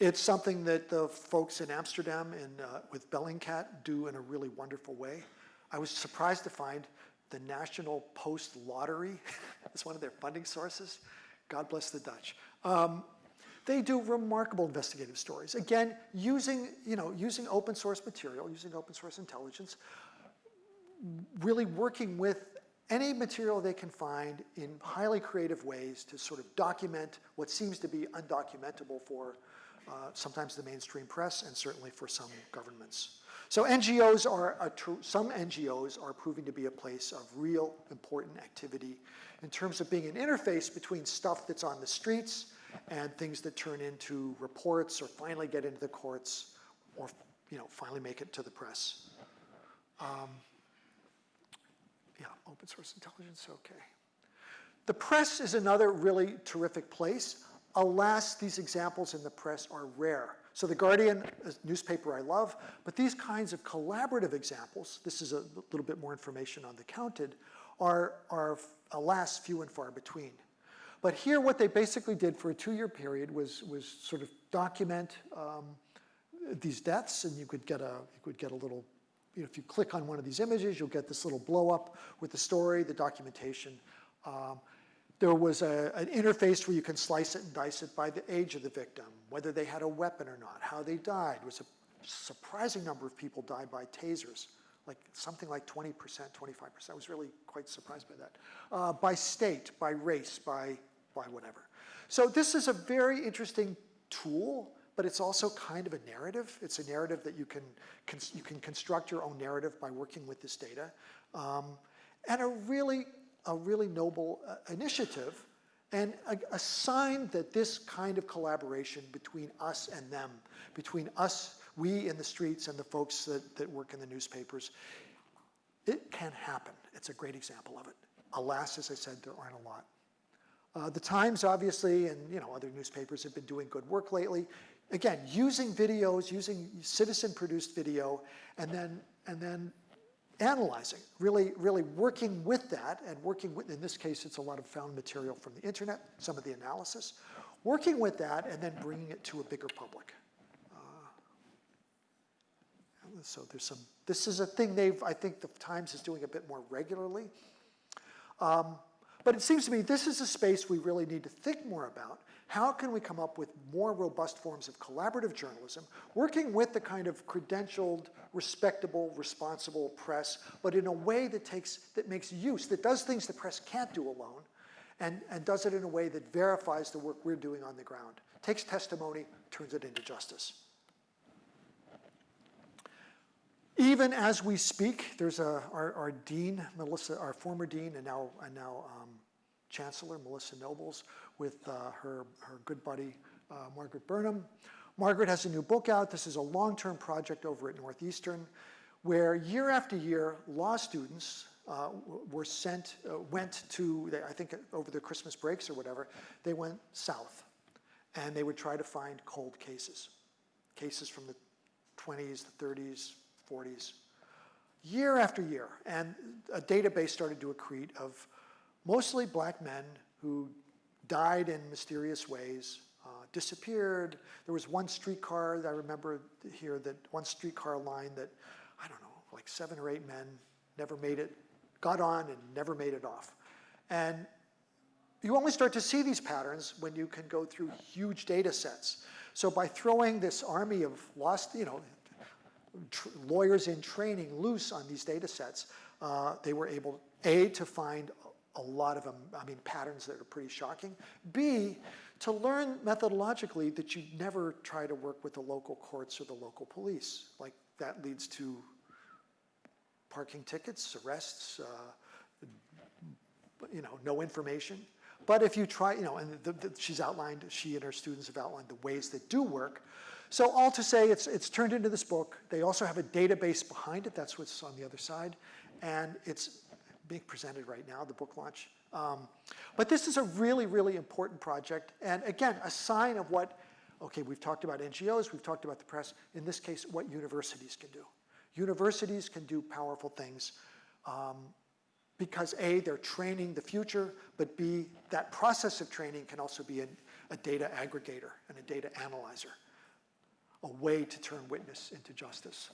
it's something that the folks in Amsterdam and uh, with Bellingcat do in a really wonderful way. I was surprised to find the National Post Lottery as one of their funding sources. God bless the Dutch. Um, they do remarkable investigative stories. Again, using, you know, using open source material, using open source intelligence, really working with any material they can find in highly creative ways to sort of document what seems to be undocumentable for uh, sometimes the mainstream press and certainly for some governments. So NGOs are, some NGOs are proving to be a place of real important activity in terms of being an interface between stuff that's on the streets and things that turn into reports or finally get into the courts or you know, finally make it to the press. Um, yeah, open source intelligence, okay. The press is another really terrific place. Alas, these examples in the press are rare. So The Guardian, newspaper I love, but these kinds of collaborative examples, this is a little bit more information on the counted, are, are alas, few and far between. But here what they basically did for a two-year period was, was sort of document um, these deaths, and you could get a, you could get a little you know, if you click on one of these images, you'll get this little blow up with the story, the documentation. Um, there was a, an interface where you can slice it and dice it by the age of the victim, whether they had a weapon or not, how they died. It was a surprising number of people died by tasers, like something like 20%, 25%. I was really quite surprised by that. Uh, by state, by race, by, by whatever. So this is a very interesting tool, but it's also kind of a narrative. It's a narrative that you can, you can construct your own narrative by working with this data. Um, and a really a really noble uh, initiative and a, a, sign that this kind of collaboration between us and them, between us, we in the streets and the folks that, that work in the newspapers, it can happen. It's a great example of it. Alas, as I said, there aren't a lot. Uh, the Times, obviously, and you know other newspapers have been doing good work lately. Again, using videos, using citizen-produced video, and then and then analyzing, really, really working with that and working with, in this case, it's a lot of found material from the internet, some of the analysis, working with that and then bringing it to a bigger public. Uh, so there's some, this is a thing they've, I think the Times is doing a bit more regularly. Um, but it seems to me this is a space we really need to think more about how can we come up with more robust forms of collaborative journalism, working with the kind of credentialed, respectable, responsible press, but in a way that takes, that makes use, that does things the press can't do alone, and, and does it in a way that verifies the work we're doing on the ground, takes testimony, turns it into justice. Even as we speak, there's a, our, our dean, Melissa, our former dean and now, and now um, Chancellor Melissa Nobles with uh, her, her good buddy uh, Margaret Burnham. Margaret has a new book out. This is a long-term project over at Northeastern where year after year, law students uh, were sent, uh, went to, I think over the Christmas breaks or whatever, they went south and they would try to find cold cases, cases from the 20s, the 30s, 40s, year after year. And a database started to accrete of mostly black men who died in mysterious ways, uh, disappeared. There was one streetcar that I remember here, that one streetcar line that, I don't know, like seven or eight men never made it, got on and never made it off. And you only start to see these patterns when you can go through huge data sets. So by throwing this army of lost, you know, lawyers in training loose on these data sets, uh, they were able, A, to find a lot of them, I mean, patterns that are pretty shocking. B, to learn methodologically that you never try to work with the local courts or the local police. Like that leads to parking tickets, arrests, uh, you know, no information. But if you try, you know, and the, the, she's outlined, she and her students have outlined the ways that do work. So all to say, it's, it's turned into this book. They also have a database behind it. That's what's on the other side. And it's being presented right now, the book launch. Um, but this is a really, really important project. And again, a sign of what, okay, we've talked about NGOs, we've talked about the press, in this case, what universities can do. Universities can do powerful things um, because A, they're training the future, but B, that process of training can also be a, a data aggregator and a data analyzer, a way to turn witness into justice.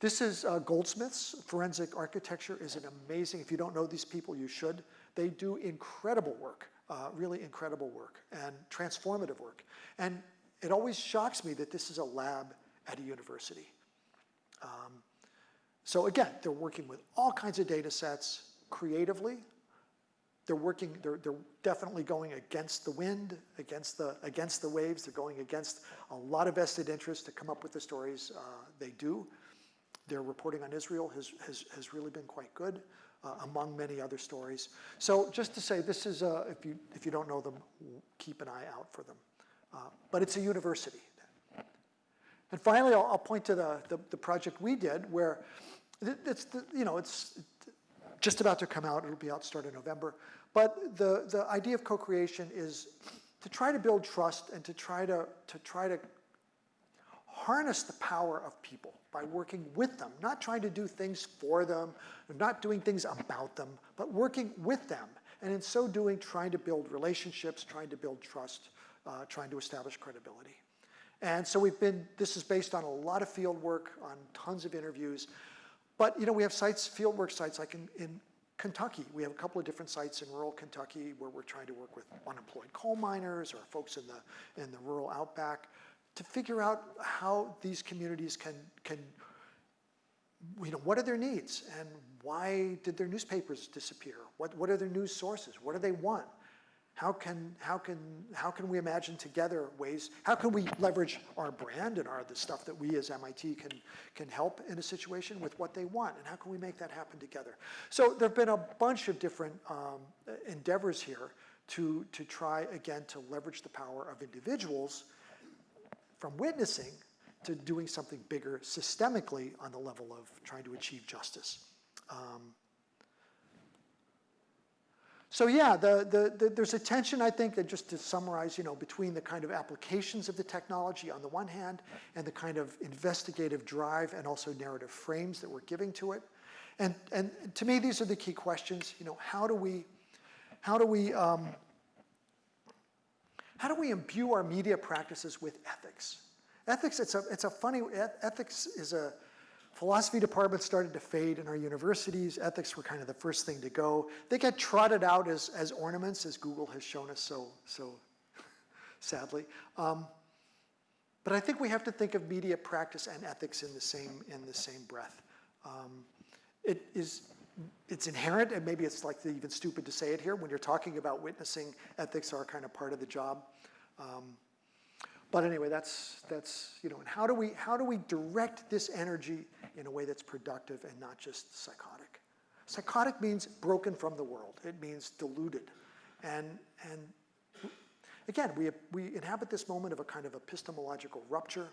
This is uh, Goldsmiths. Forensic architecture is an amazing, if you don't know these people, you should. They do incredible work, uh, really incredible work and transformative work. And it always shocks me that this is a lab at a university. Um, so again, they're working with all kinds of data sets creatively. They're working, they're, they're definitely going against the wind, against the, against the waves. They're going against a lot of vested interest to come up with the stories uh, they do. Their reporting on Israel has, has, has really been quite good, uh, among many other stories. So just to say, this is, if, you, if you don't know them, keep an eye out for them. Uh, but it's a university. And finally, I'll, I'll point to the, the, the, project we did where it's, the, you know, it's just about to come out. It'll be out start of November. But the, the idea of co-creation is to try to build trust and to try to, to try to harness the power of people by working with them, not trying to do things for them, not doing things about them, but working with them. And in so doing, trying to build relationships, trying to build trust, uh, trying to establish credibility. And so we've been, this is based on a lot of field work, on tons of interviews. but, you know, we have sites, field work sites like in, in Kentucky. We have a couple of different sites in rural Kentucky where we're trying to work with unemployed coal miners or folks in the, in the rural outback to figure out how these communities can, can, you know, what are their needs and why did their newspapers disappear? What, what are their news sources? What do they want? How can, how, can, how can we imagine together ways, how can we leverage our brand and our, the stuff that we as MIT can, can help in a situation with what they want, and how can we make that happen together? So there have been a bunch of different um, endeavors here to, to try, again, to leverage the power of individuals from witnessing to doing something bigger systemically on the level of trying to achieve justice. Um, so yeah, the, the, the, there's a tension, I think, that just to summarize, you know, between the kind of applications of the technology on the one hand and the kind of investigative drive and also narrative frames that we're giving to it. And, and to me, these are the key questions. You know, how do we, how do we, um, how do we imbue our media practices with ethics? Ethics, it's a, it's a funny, ethics is a, Philosophy department started to fade in our universities. Ethics were kind of the first thing to go. They get trotted out as, as ornaments, as Google has shown us so, so sadly. Um, but I think we have to think of media practice and ethics in the same, in the same breath. Um, it is, it's inherent, and maybe it's like even stupid to say it here, when you're talking about witnessing, ethics are kind of part of the job. Um, but anyway, that's, that's, you know, and how do we, how do we direct this energy in a way that's productive and not just psychotic? Psychotic means broken from the world. It means deluded. And, and again, we, we inhabit this moment of a kind of epistemological rupture.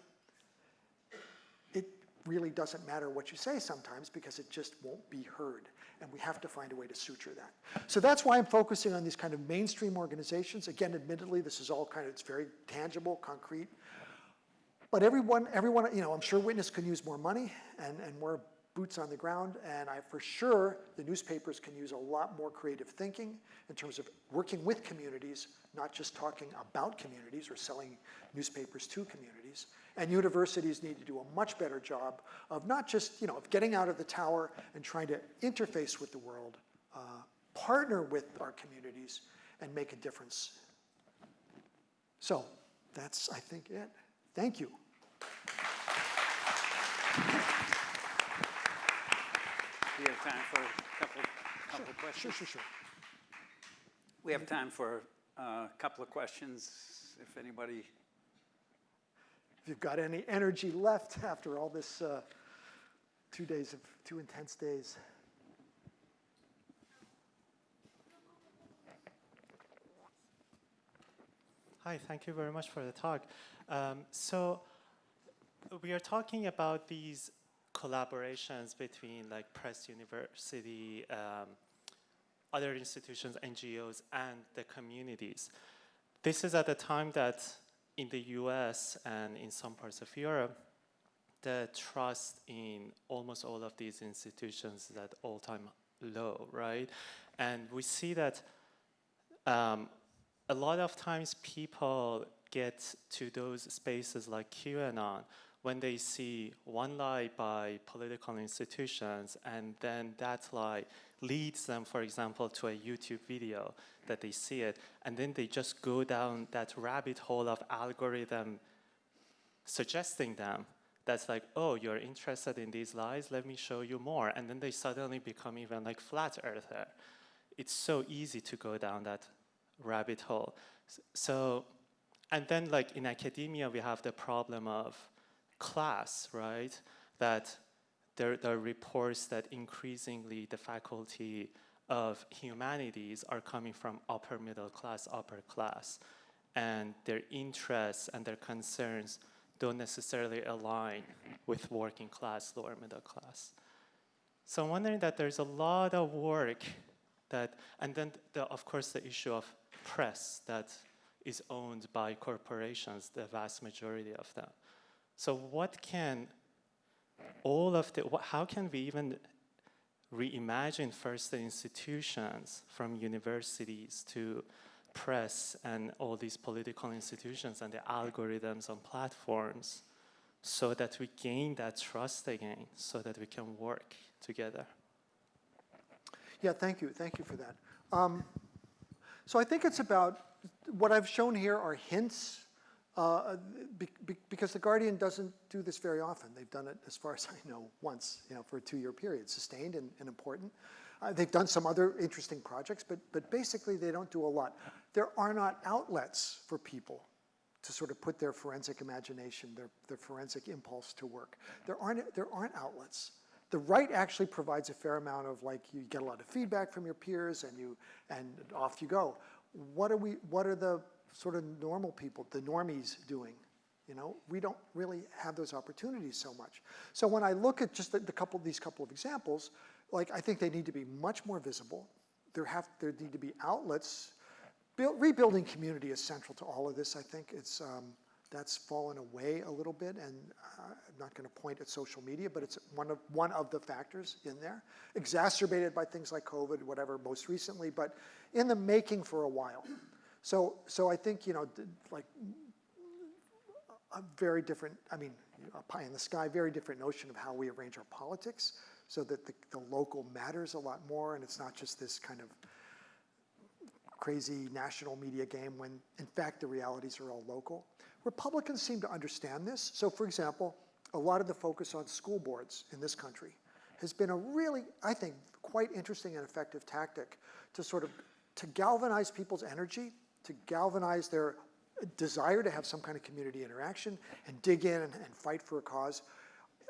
It really doesn't matter what you say sometimes because it just won't be heard and we have to find a way to suture that. So that's why I'm focusing on these kind of mainstream organizations. Again, admittedly, this is all kind of, it's very tangible, concrete. But everyone, everyone, you know, I'm sure Witness can use more money and, and more boots on the ground, and I, for sure, the newspapers can use a lot more creative thinking in terms of working with communities, not just talking about communities or selling newspapers to communities. And universities need to do a much better job of not just, you know, of getting out of the tower and trying to interface with the world, uh, partner with our communities, and make a difference. So that's, I think, it. Thank you. We have time for a couple, couple of questions. Sure, sure, sure. We have time for a couple of questions, if anybody if you've got any energy left after all this uh, two days of two intense days. Hi, thank you very much for the talk. Um, so we are talking about these collaborations between like press university, um, other institutions, NGOs, and the communities. This is at the time that in the US and in some parts of Europe, the trust in almost all of these institutions is at all-time low, right? And we see that um, a lot of times people get to those spaces like QAnon when they see one lie by political institutions and then that lie leads them, for example, to a YouTube video that they see it, and then they just go down that rabbit hole of algorithm suggesting them that's like, oh, you're interested in these lies, let me show you more. And then they suddenly become even like flat earther. It's so easy to go down that rabbit hole. So, and then like in academia, we have the problem of class, right? That there, there are reports that increasingly the faculty of humanities are coming from upper middle class, upper class, and their interests and their concerns don't necessarily align with working class, lower middle class. So I'm wondering that there's a lot of work that, and then the, of course the issue of press that is owned by corporations, the vast majority of them. So what can all of the, how can we even reimagine first the institutions from universities to press and all these political institutions and the algorithms on platforms so that we gain that trust again, so that we can work together. Yeah, thank you, thank you for that. Um, So I think it's about, what I've shown here are hints, uh, be- be- because The Guardian doesn't do this very often. They've done it, as far as I know, once, you know, for a two-year period, sustained and and important. Uh, They've done some other interesting projects, but, but basically they don't do a lot. There are not outlets for people to sort of put their forensic imagination, their, their forensic impulse to work. There aren't, there aren't outlets. The right actually provides a fair amount of like, you get a lot of feedback from your peers and you, and off you go. What are we, what are the sort of normal people, the normies doing? You know, we don't really have those opportunities so much. So when I look at just the, the couple, these couple of examples, like I think they need to be much more visible. There have, there need to be outlets Build, rebuilding community is central to all of this. I think it's um, that's fallen away a little bit, and uh, I'm not going to point at social media, but it's one of one of the factors in there, exacerbated by things like COVID, whatever, most recently, but in the making for a while. So, so I think you know, like a very different. I mean, a pie in the sky, very different notion of how we arrange our politics, so that the, the local matters a lot more, and it's not just this kind of crazy national media game when in fact the realities are all local. Republicans seem to understand this. So for example, a lot of the focus on school boards in this country has been a really, I think, quite interesting and effective tactic to sort of to galvanize people's energy, to galvanize their desire to have some kind of community interaction and dig in and, and fight for a cause.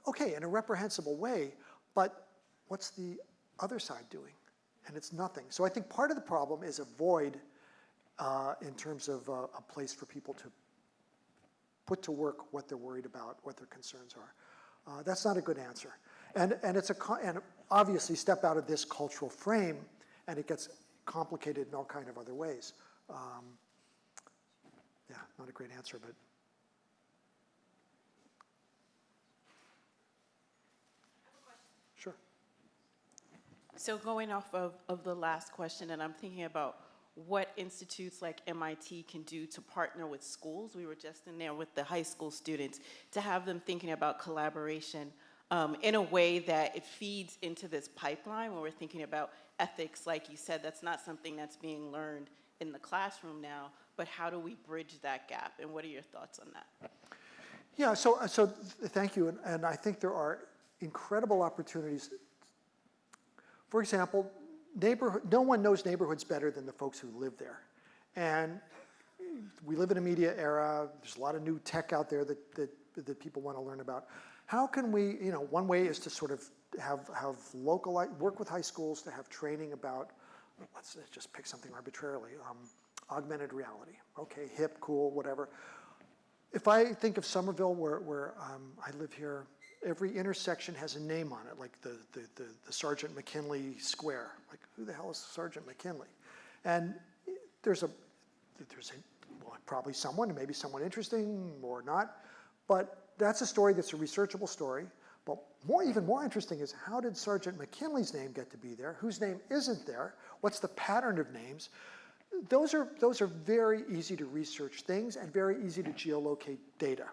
Okay, in a reprehensible way, but what's the other side doing? and it's nothing. So I think part of the problem is a void uh, in terms of uh, a place for people to put to work what they're worried about, what their concerns are. Uh, that's not a good answer. And, and it's a, and obviously step out of this cultural frame and it gets complicated in all kind of other ways. Um, yeah, not a great answer, but sure. So going off of, of the last question, and I'm thinking about what institutes like MIT can do to partner with schools. We were just in there with the high school students to have them thinking about collaboration um, in a way that it feeds into this pipeline when we're thinking about ethics. Like you said, that's not something that's being learned in the classroom now, but how do we bridge that gap? And what are your thoughts on that? Yeah, so, uh, so th- thank you, and, and I think there are incredible opportunities. For example, neighborhood, no one knows neighborhoods better than the folks who live there. And we live in a media era, there's a lot of new tech out there that, that, that people want to learn about. How can we, you know, one way is to sort of have, have local, work with high schools to have training about, let's just pick something arbitrarily, um, augmented reality. Okay, hip, cool, whatever. If I think of Somerville, where, where um, I live here, every intersection has a name on it, like the, the, the, the Sergeant McKinley Square. Like, who the hell is Sergeant McKinley? And there's a, there's a, well, probably someone, maybe someone interesting or not, but that's a story that's a researchable story. More, even more interesting is how did Sergeant McKinley's name get to be there? Whose name isn't there? What's the pattern of names? Those are, those are very easy to research things and very easy to geolocate data.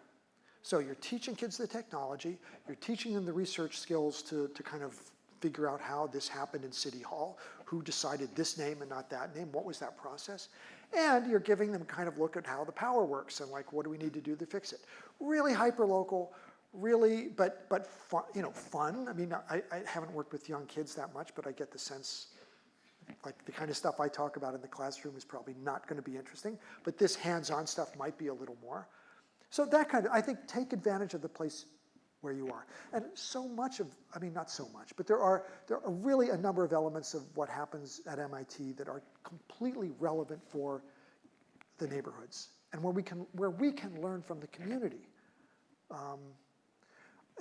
So you're teaching kids the technology, you're teaching them the research skills to, to kind of figure out how this happened in City Hall, who decided this name and not that name, what was that process? And you're giving them kind of look at how the power works and like, what do we need to do to fix it? Really hyper-local, really, but, but fun, you know, fun. I mean, I, I haven't worked with young kids that much, but I get the sense like the kind of stuff I talk about in the classroom is probably not going to be interesting, but this hands-on stuff might be a little more. So that kind of, I think, take advantage of the place where you are. And so much of, I mean, not so much, but there are, there are really a number of elements of what happens at MIT that are completely relevant for the neighborhoods and where we can, where we can learn from the community. Um,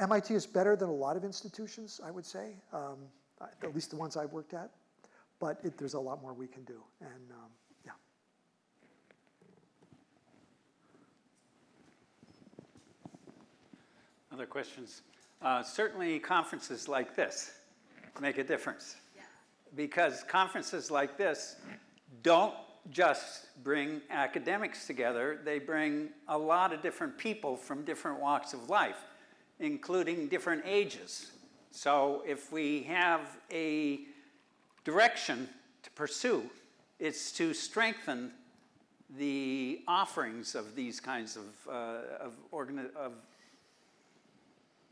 MIT is better than a lot of institutions, I would say, um, at least the ones I've worked at but it, there's a lot more we can do. And um, yeah. Other questions? Uh, certainly conferences like this make a difference. Because conferences like this don't just bring academics together, they bring a lot of different people from different walks of life. Including different ages. So if we have a direction to pursue, it's to strengthen the offerings of these kinds of, uh, of, of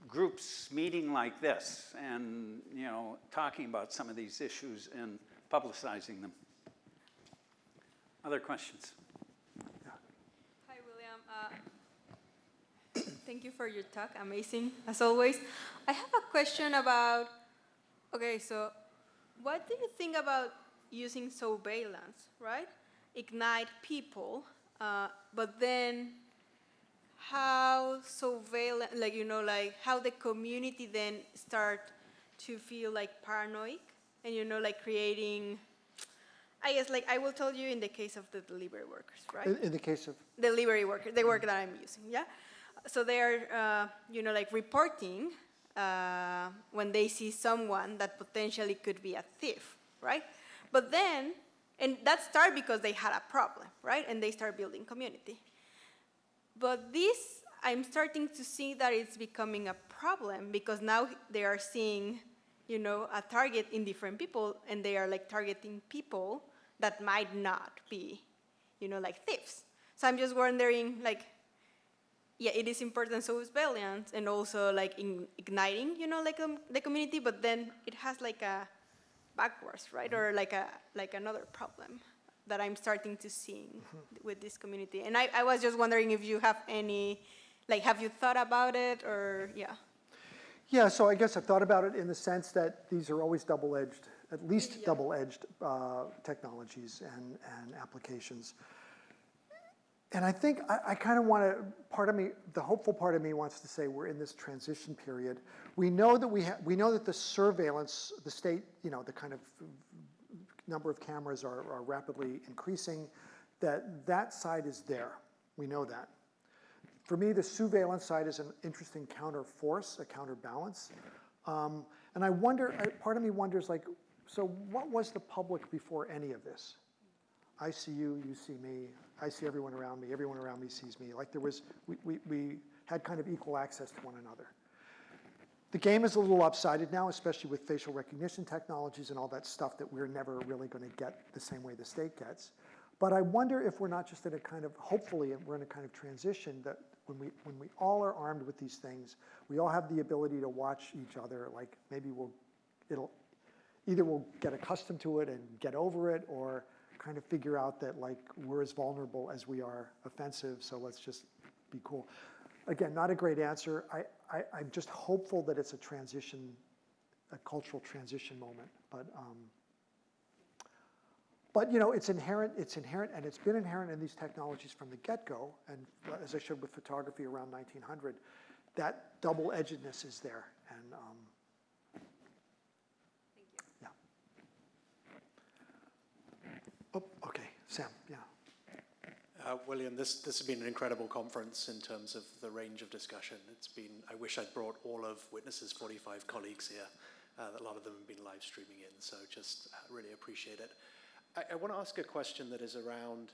groups meeting like this and, you know, talking about some of these issues and publicizing them. Other questions? Hi, William. Uh, thank you for your talk. Amazing, as always. I have a question about, okay, so what do you think about using surveillance, right? Ignite people, uh, but then how surveillance, like, you know, like how the community then start to feel like paranoid and, you know, like creating, I guess, like I will tell you in the case of the delivery workers, right? In, in the case of, delivery workers, the work that I'm using, yeah? So they're, uh, you know, like reporting uh, when they see someone that potentially could be a thief, right? But then, and that started because they had a problem, right? And they start building community. But this, I'm starting to see that it's becoming a problem because now they are seeing, you know, a target in different people and they are like targeting people that might not be, you know, like thieves. So I'm just wondering, like, yeah, it is important surveillance and also like in igniting, you know, like um, the community, but then it has like a backwards, right? Or like a like another problem that I'm starting to see with this community. And I, I was just wondering if you have any, like, have you thought about it or, yeah? yeah, so I guess I've thought about it in the sense that these are always double-edged, at least Yeah. double-edged uh, technologies and, and applications. And I think I, I kind of want to, part of me, the hopeful part of me wants to say we're in this transition period. We know that we we know that the surveillance, the state, you know, the kind of number of cameras are, are rapidly increasing, that that side is there. We know that. For me, the surveillance side is an interesting counter force, a counterbalance. Um, and I wonder, part of me wonders like, so what was the public before any of this? I see you, you see me, I see everyone around me, everyone around me sees me. Like there was, we, we, we had kind of equal access to one another. The game is a little lopsided now, especially with facial recognition technologies and all that stuff that we're never really going to get the same way the state gets. But I wonder if we're not just in a kind of, hopefully, we're in a kind of transition that when we, when we all are armed with these things, we all have the ability to watch each other, like maybe we'll, it'll, either we'll get accustomed to it and get over it, or kind of figure out that like we're as vulnerable as we are offensive, so let's just be cool. Again, not a great answer. I, I, I'm just hopeful that it's a transition, a cultural transition moment. But, um, but you know, it's inherent. It's inherent, and it's been inherent in these technologies from the get-go. And as I showed with photography around 1900, that double-edgedness is there. And um, yeah. Oh, okay, Sam. Yeah. Uh, William, this, this has been an incredible conference in terms of the range of discussion. It's been, I wish I'd brought all of Witness's 45 colleagues here. Uh, a lot of them have been live streaming in, so just uh, really appreciate it. I, I want to ask a question that is around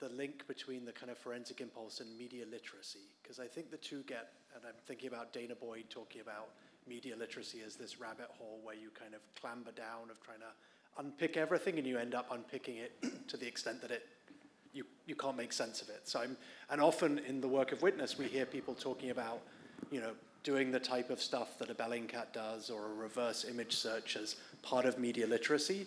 the link between the kind of forensic impulse and media literacy, because I think the two get, and I'm thinking about Dana Boyd talking about media literacy as this rabbit hole where you kind of clamber down of trying to unpick everything and you end up unpicking it to the extent that it you, you can't make sense of it. So I'm, and often in the work of Witness, we hear people talking about, you know, doing the type of stuff that a Bellingcat does or a reverse image search as part of media literacy.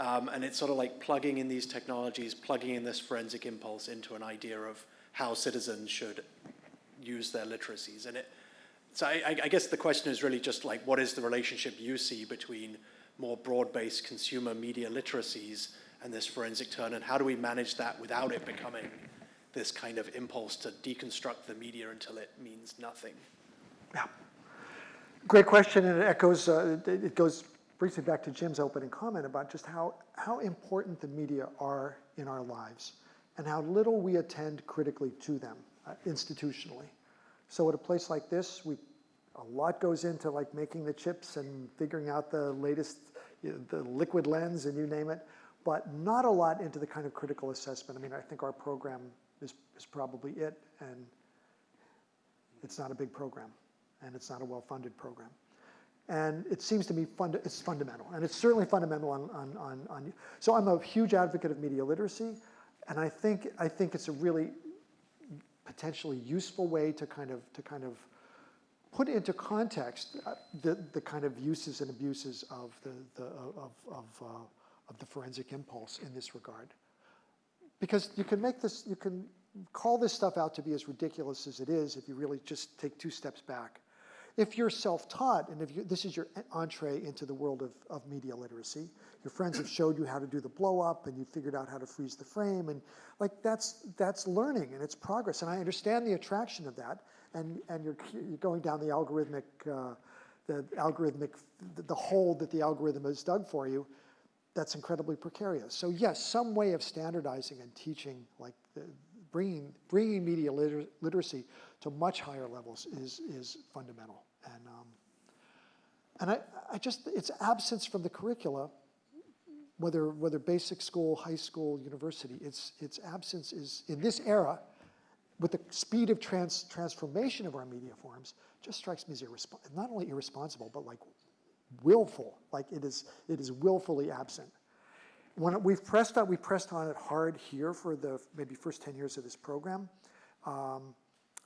Um, and it's sort of like plugging in these technologies, plugging in this forensic impulse into an idea of how citizens should use their literacies. And it, so I, I guess the question is really just like, what is the relationship you see between more broad-based consumer media literacies and this forensic turn, and how do we manage that without it becoming this kind of impulse to deconstruct the media until it means nothing? Yeah. Great question, and it echoes, uh, it goes briefly back to Jim's opening comment about just how, how important the media are in our lives and how little we attend critically to them uh, institutionally. So at a place like this, we, a lot goes into like making the chips and figuring out the latest, you know, the liquid lens and you name it, but not a lot into the kind of critical assessment. I mean, I think our program is, is probably it, and it's not a big program. and it's not a well-funded program. And it seems to me fund, it's fundamental, and it's certainly fundamental on, on, on, on, so I'm a huge advocate of media literacy, and I think, I think it's a really potentially useful way to kind of, to kind of put into context uh, the, the kind of uses and abuses of the, the, of, of, uh, of the forensic impulse in this regard. Because you can make this, you can call this stuff out to be as ridiculous as it is if you really just take two steps back. If you're self-taught and if you, this is your entree into the world of, of media literacy, your friends have showed you how to do the blow up and you figured out how to freeze the frame and like that's, that's learning and it's progress. And I understand the attraction of that and, and you're, you're going down the algorithmic, uh, the algorithmic, the, hole that the algorithm has dug for you that's incredibly precarious. So yes, some way of standardizing and teaching, like the, bringing, bringing media liter literacy to much higher levels is, is fundamental. And, um, and I, I just, its absence from the curricula, whether, whether basic school, high school, university, its, its absence is, in this era, with the speed of trans, transformation of our media forms, just strikes me as not only irresponsible, but like willful, like it is, it is willfully absent. When we've pressed on, we pressed on it hard here for the maybe first 10 years of this program. Um,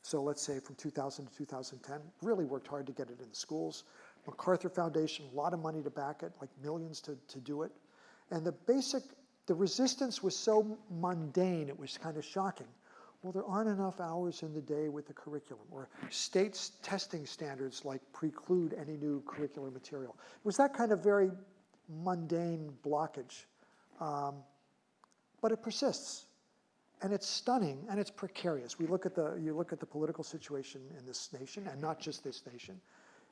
so let's say from 2000 to 2010, really worked hard to get it in the schools. MacArthur Foundation, a lot of money to back it, like millions to, to do it. And the basic, the resistance was so mundane, it was kind of shocking. Well, there aren't enough hours in the day with the curriculum, or states testing standards like preclude any new curricular material. It was that kind of very mundane blockage. Um, but it persists, and it's stunning, and it's precarious. We look at the, you look at the political situation in this nation, and not just this nation.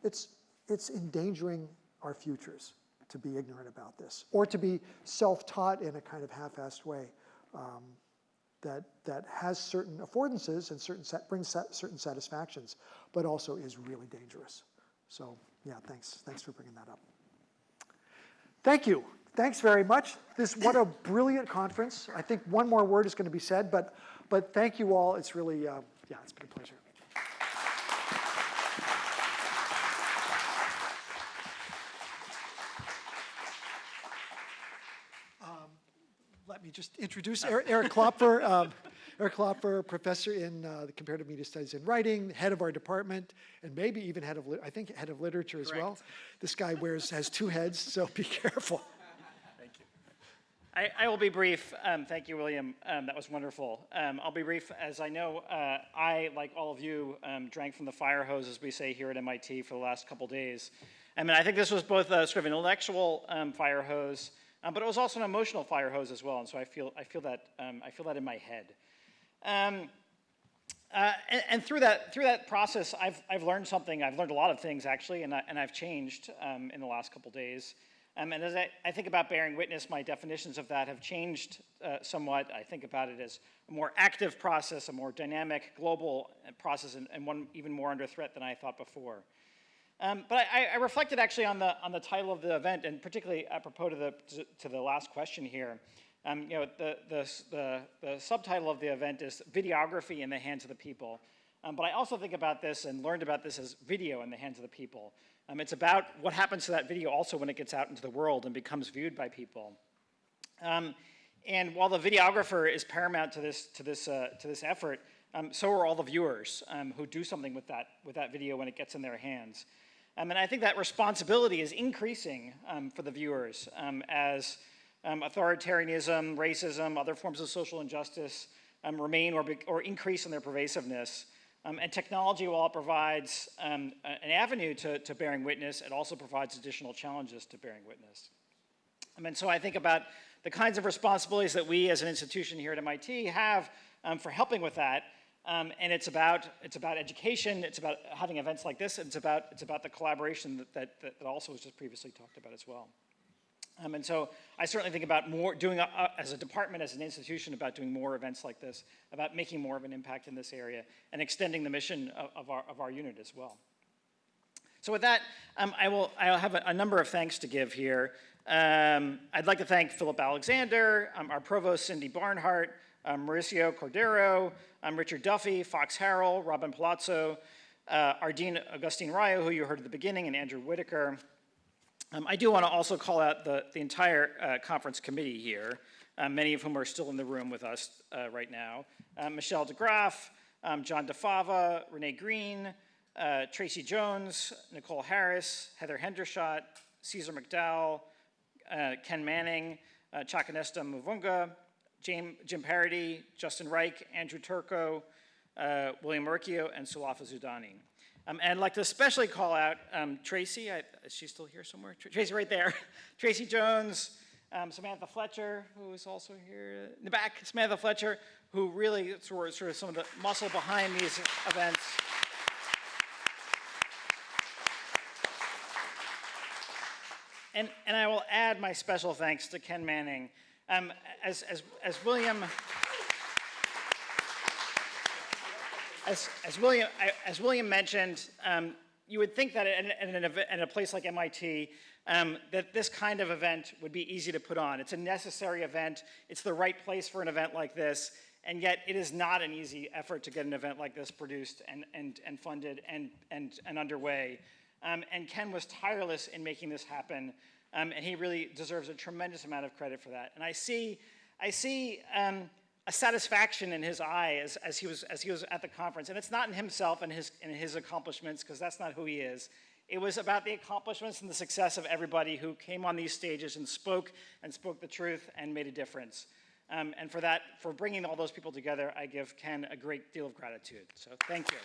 It's, it's endangering our futures to be ignorant about this, or to be self-taught in a kind of half-assed way. Um, that, that has certain affordances and certain set brings certain satisfactions, but also is really dangerous. So yeah, thanks. Thanks for bringing that up. Thank you. Thanks very much. This what a brilliant conference. I think one more word is going to be said, but but thank you all. It's really uh, yeah, it's been a pleasure. let me just introduce Eric Klopfer. Um, Eric Klopfer, professor in uh, the comparative media studies and writing, head of our department, and maybe even head of, I think head of literature as Correct. well. This guy wears, has two heads, so be careful. Thank you. I, I will be brief. Um, thank you, William. Um, that was wonderful. Um, I'll be brief. As I know, uh, I, like all of you, um, drank from the fire hose, as we say here at MIT, for the last couple days. I mean, I think this was both a sort of an intellectual um, fire hose, um, but it was also an emotional fire hose as well, and so I feel, I feel, that, um, I feel that in my head. Um, uh, and, and, through that, through that process, I've, I've learned something. I've learned a lot of things, actually, and, I, and I've changed um, in the last couple days. Um, and as I, I, think about bearing witness, my definitions of that have changed uh, somewhat. I think about it as a more active process, a more dynamic, global uh, process, and, and one even more under threat than I thought before. Um, but I, I, reflected actually on the, on the title of the event, and particularly apropos to the, to, to the last question here. Um, you know, the, the, the, the, subtitle of the event is Videography in the Hands of the People. Um, but I also think about this and learned about this as video in the hands of the people. Um, it's about what happens to that video also when it gets out into the world and becomes viewed by people. Um, and while the videographer is paramount to this, to this, uh, to this effort, um, so are all the viewers um, who do something with that, with that video when it gets in their hands. Um, and I think that responsibility is increasing um, for the viewers um, as um, authoritarianism, racism, other forms of social injustice um, remain or, or increase in their pervasiveness. Um, and technology, while it provides an avenue to, to bearing witness, it also provides additional challenges to bearing witness. and so I think about the kinds of responsibilities that we as an institution here at MIT have for helping with that, um, and it's about, it's about education, it's about having events like this, it's about, it's about the collaboration that, that, that also was just previously talked about as well. Um, and so I certainly think about more, doing, a, a, as a department, as an institution, about doing more events like this, about making more of an impact in this area, and extending the mission of, of our, of our unit as well. So with that, um, I will I'll have a, a, number of thanks to give here. Um, I'd like to thank Philip Alexander, um, our provost Cindy Barnhart, um, Mauricio Cordero, um, Richard Duffy, Fox Harrell, Robin Palazzo, uh, our Dean Agustín Rayo, who you heard at the beginning, and Andrew Whitaker. Um, I do want to also call out the, the entire uh, conference committee here, uh, many of whom are still in the room with us uh, right now. Uh, Michel DeGraff, um, John DeFava, Renee Green, uh, Tracy Jones, Nicole Harris, Heather Hendershot, Ceasar McDowell, Ken Manning, uh, Chakanetsa Mavhunga, Jim, Jim Paradis, Justin Reich, Andrew Turco, uh, William Uricchio, and Sulafa Zidani. Um, and I'd like to especially call out um, Tracy, I, is she still here somewhere? Tr- Tracy right there. Tracy Jones, um, Samantha Fletcher, who is also here in the back, Samantha Fletcher, who really sort of some of the muscle behind these events. And, and I will add my special thanks to Ken Manning. Um, as, as, as William, as, as William, as William mentioned, um, you would think that in, in, an in a place like MIT, um, that this kind of event would be easy to put on. It's a necessary event. It's the right place for an event like this. And yet it is not an easy effort to get an event like this produced and, and, and funded and, and, and underway. Um, and Ken was tireless in making this happen. Um, and he really deserves a tremendous amount of credit for that. And I see, I see um, a satisfaction in his eye as, as, he was, as he was at the conference. And it's not in himself and his, and his accomplishments, because that's not who he is. It was about the accomplishments and the success of everybody who came on these stages and spoke and spoke the truth and made a difference. Um, and for that, for bringing all those people together, I give Ken a great deal of gratitude. So thank you.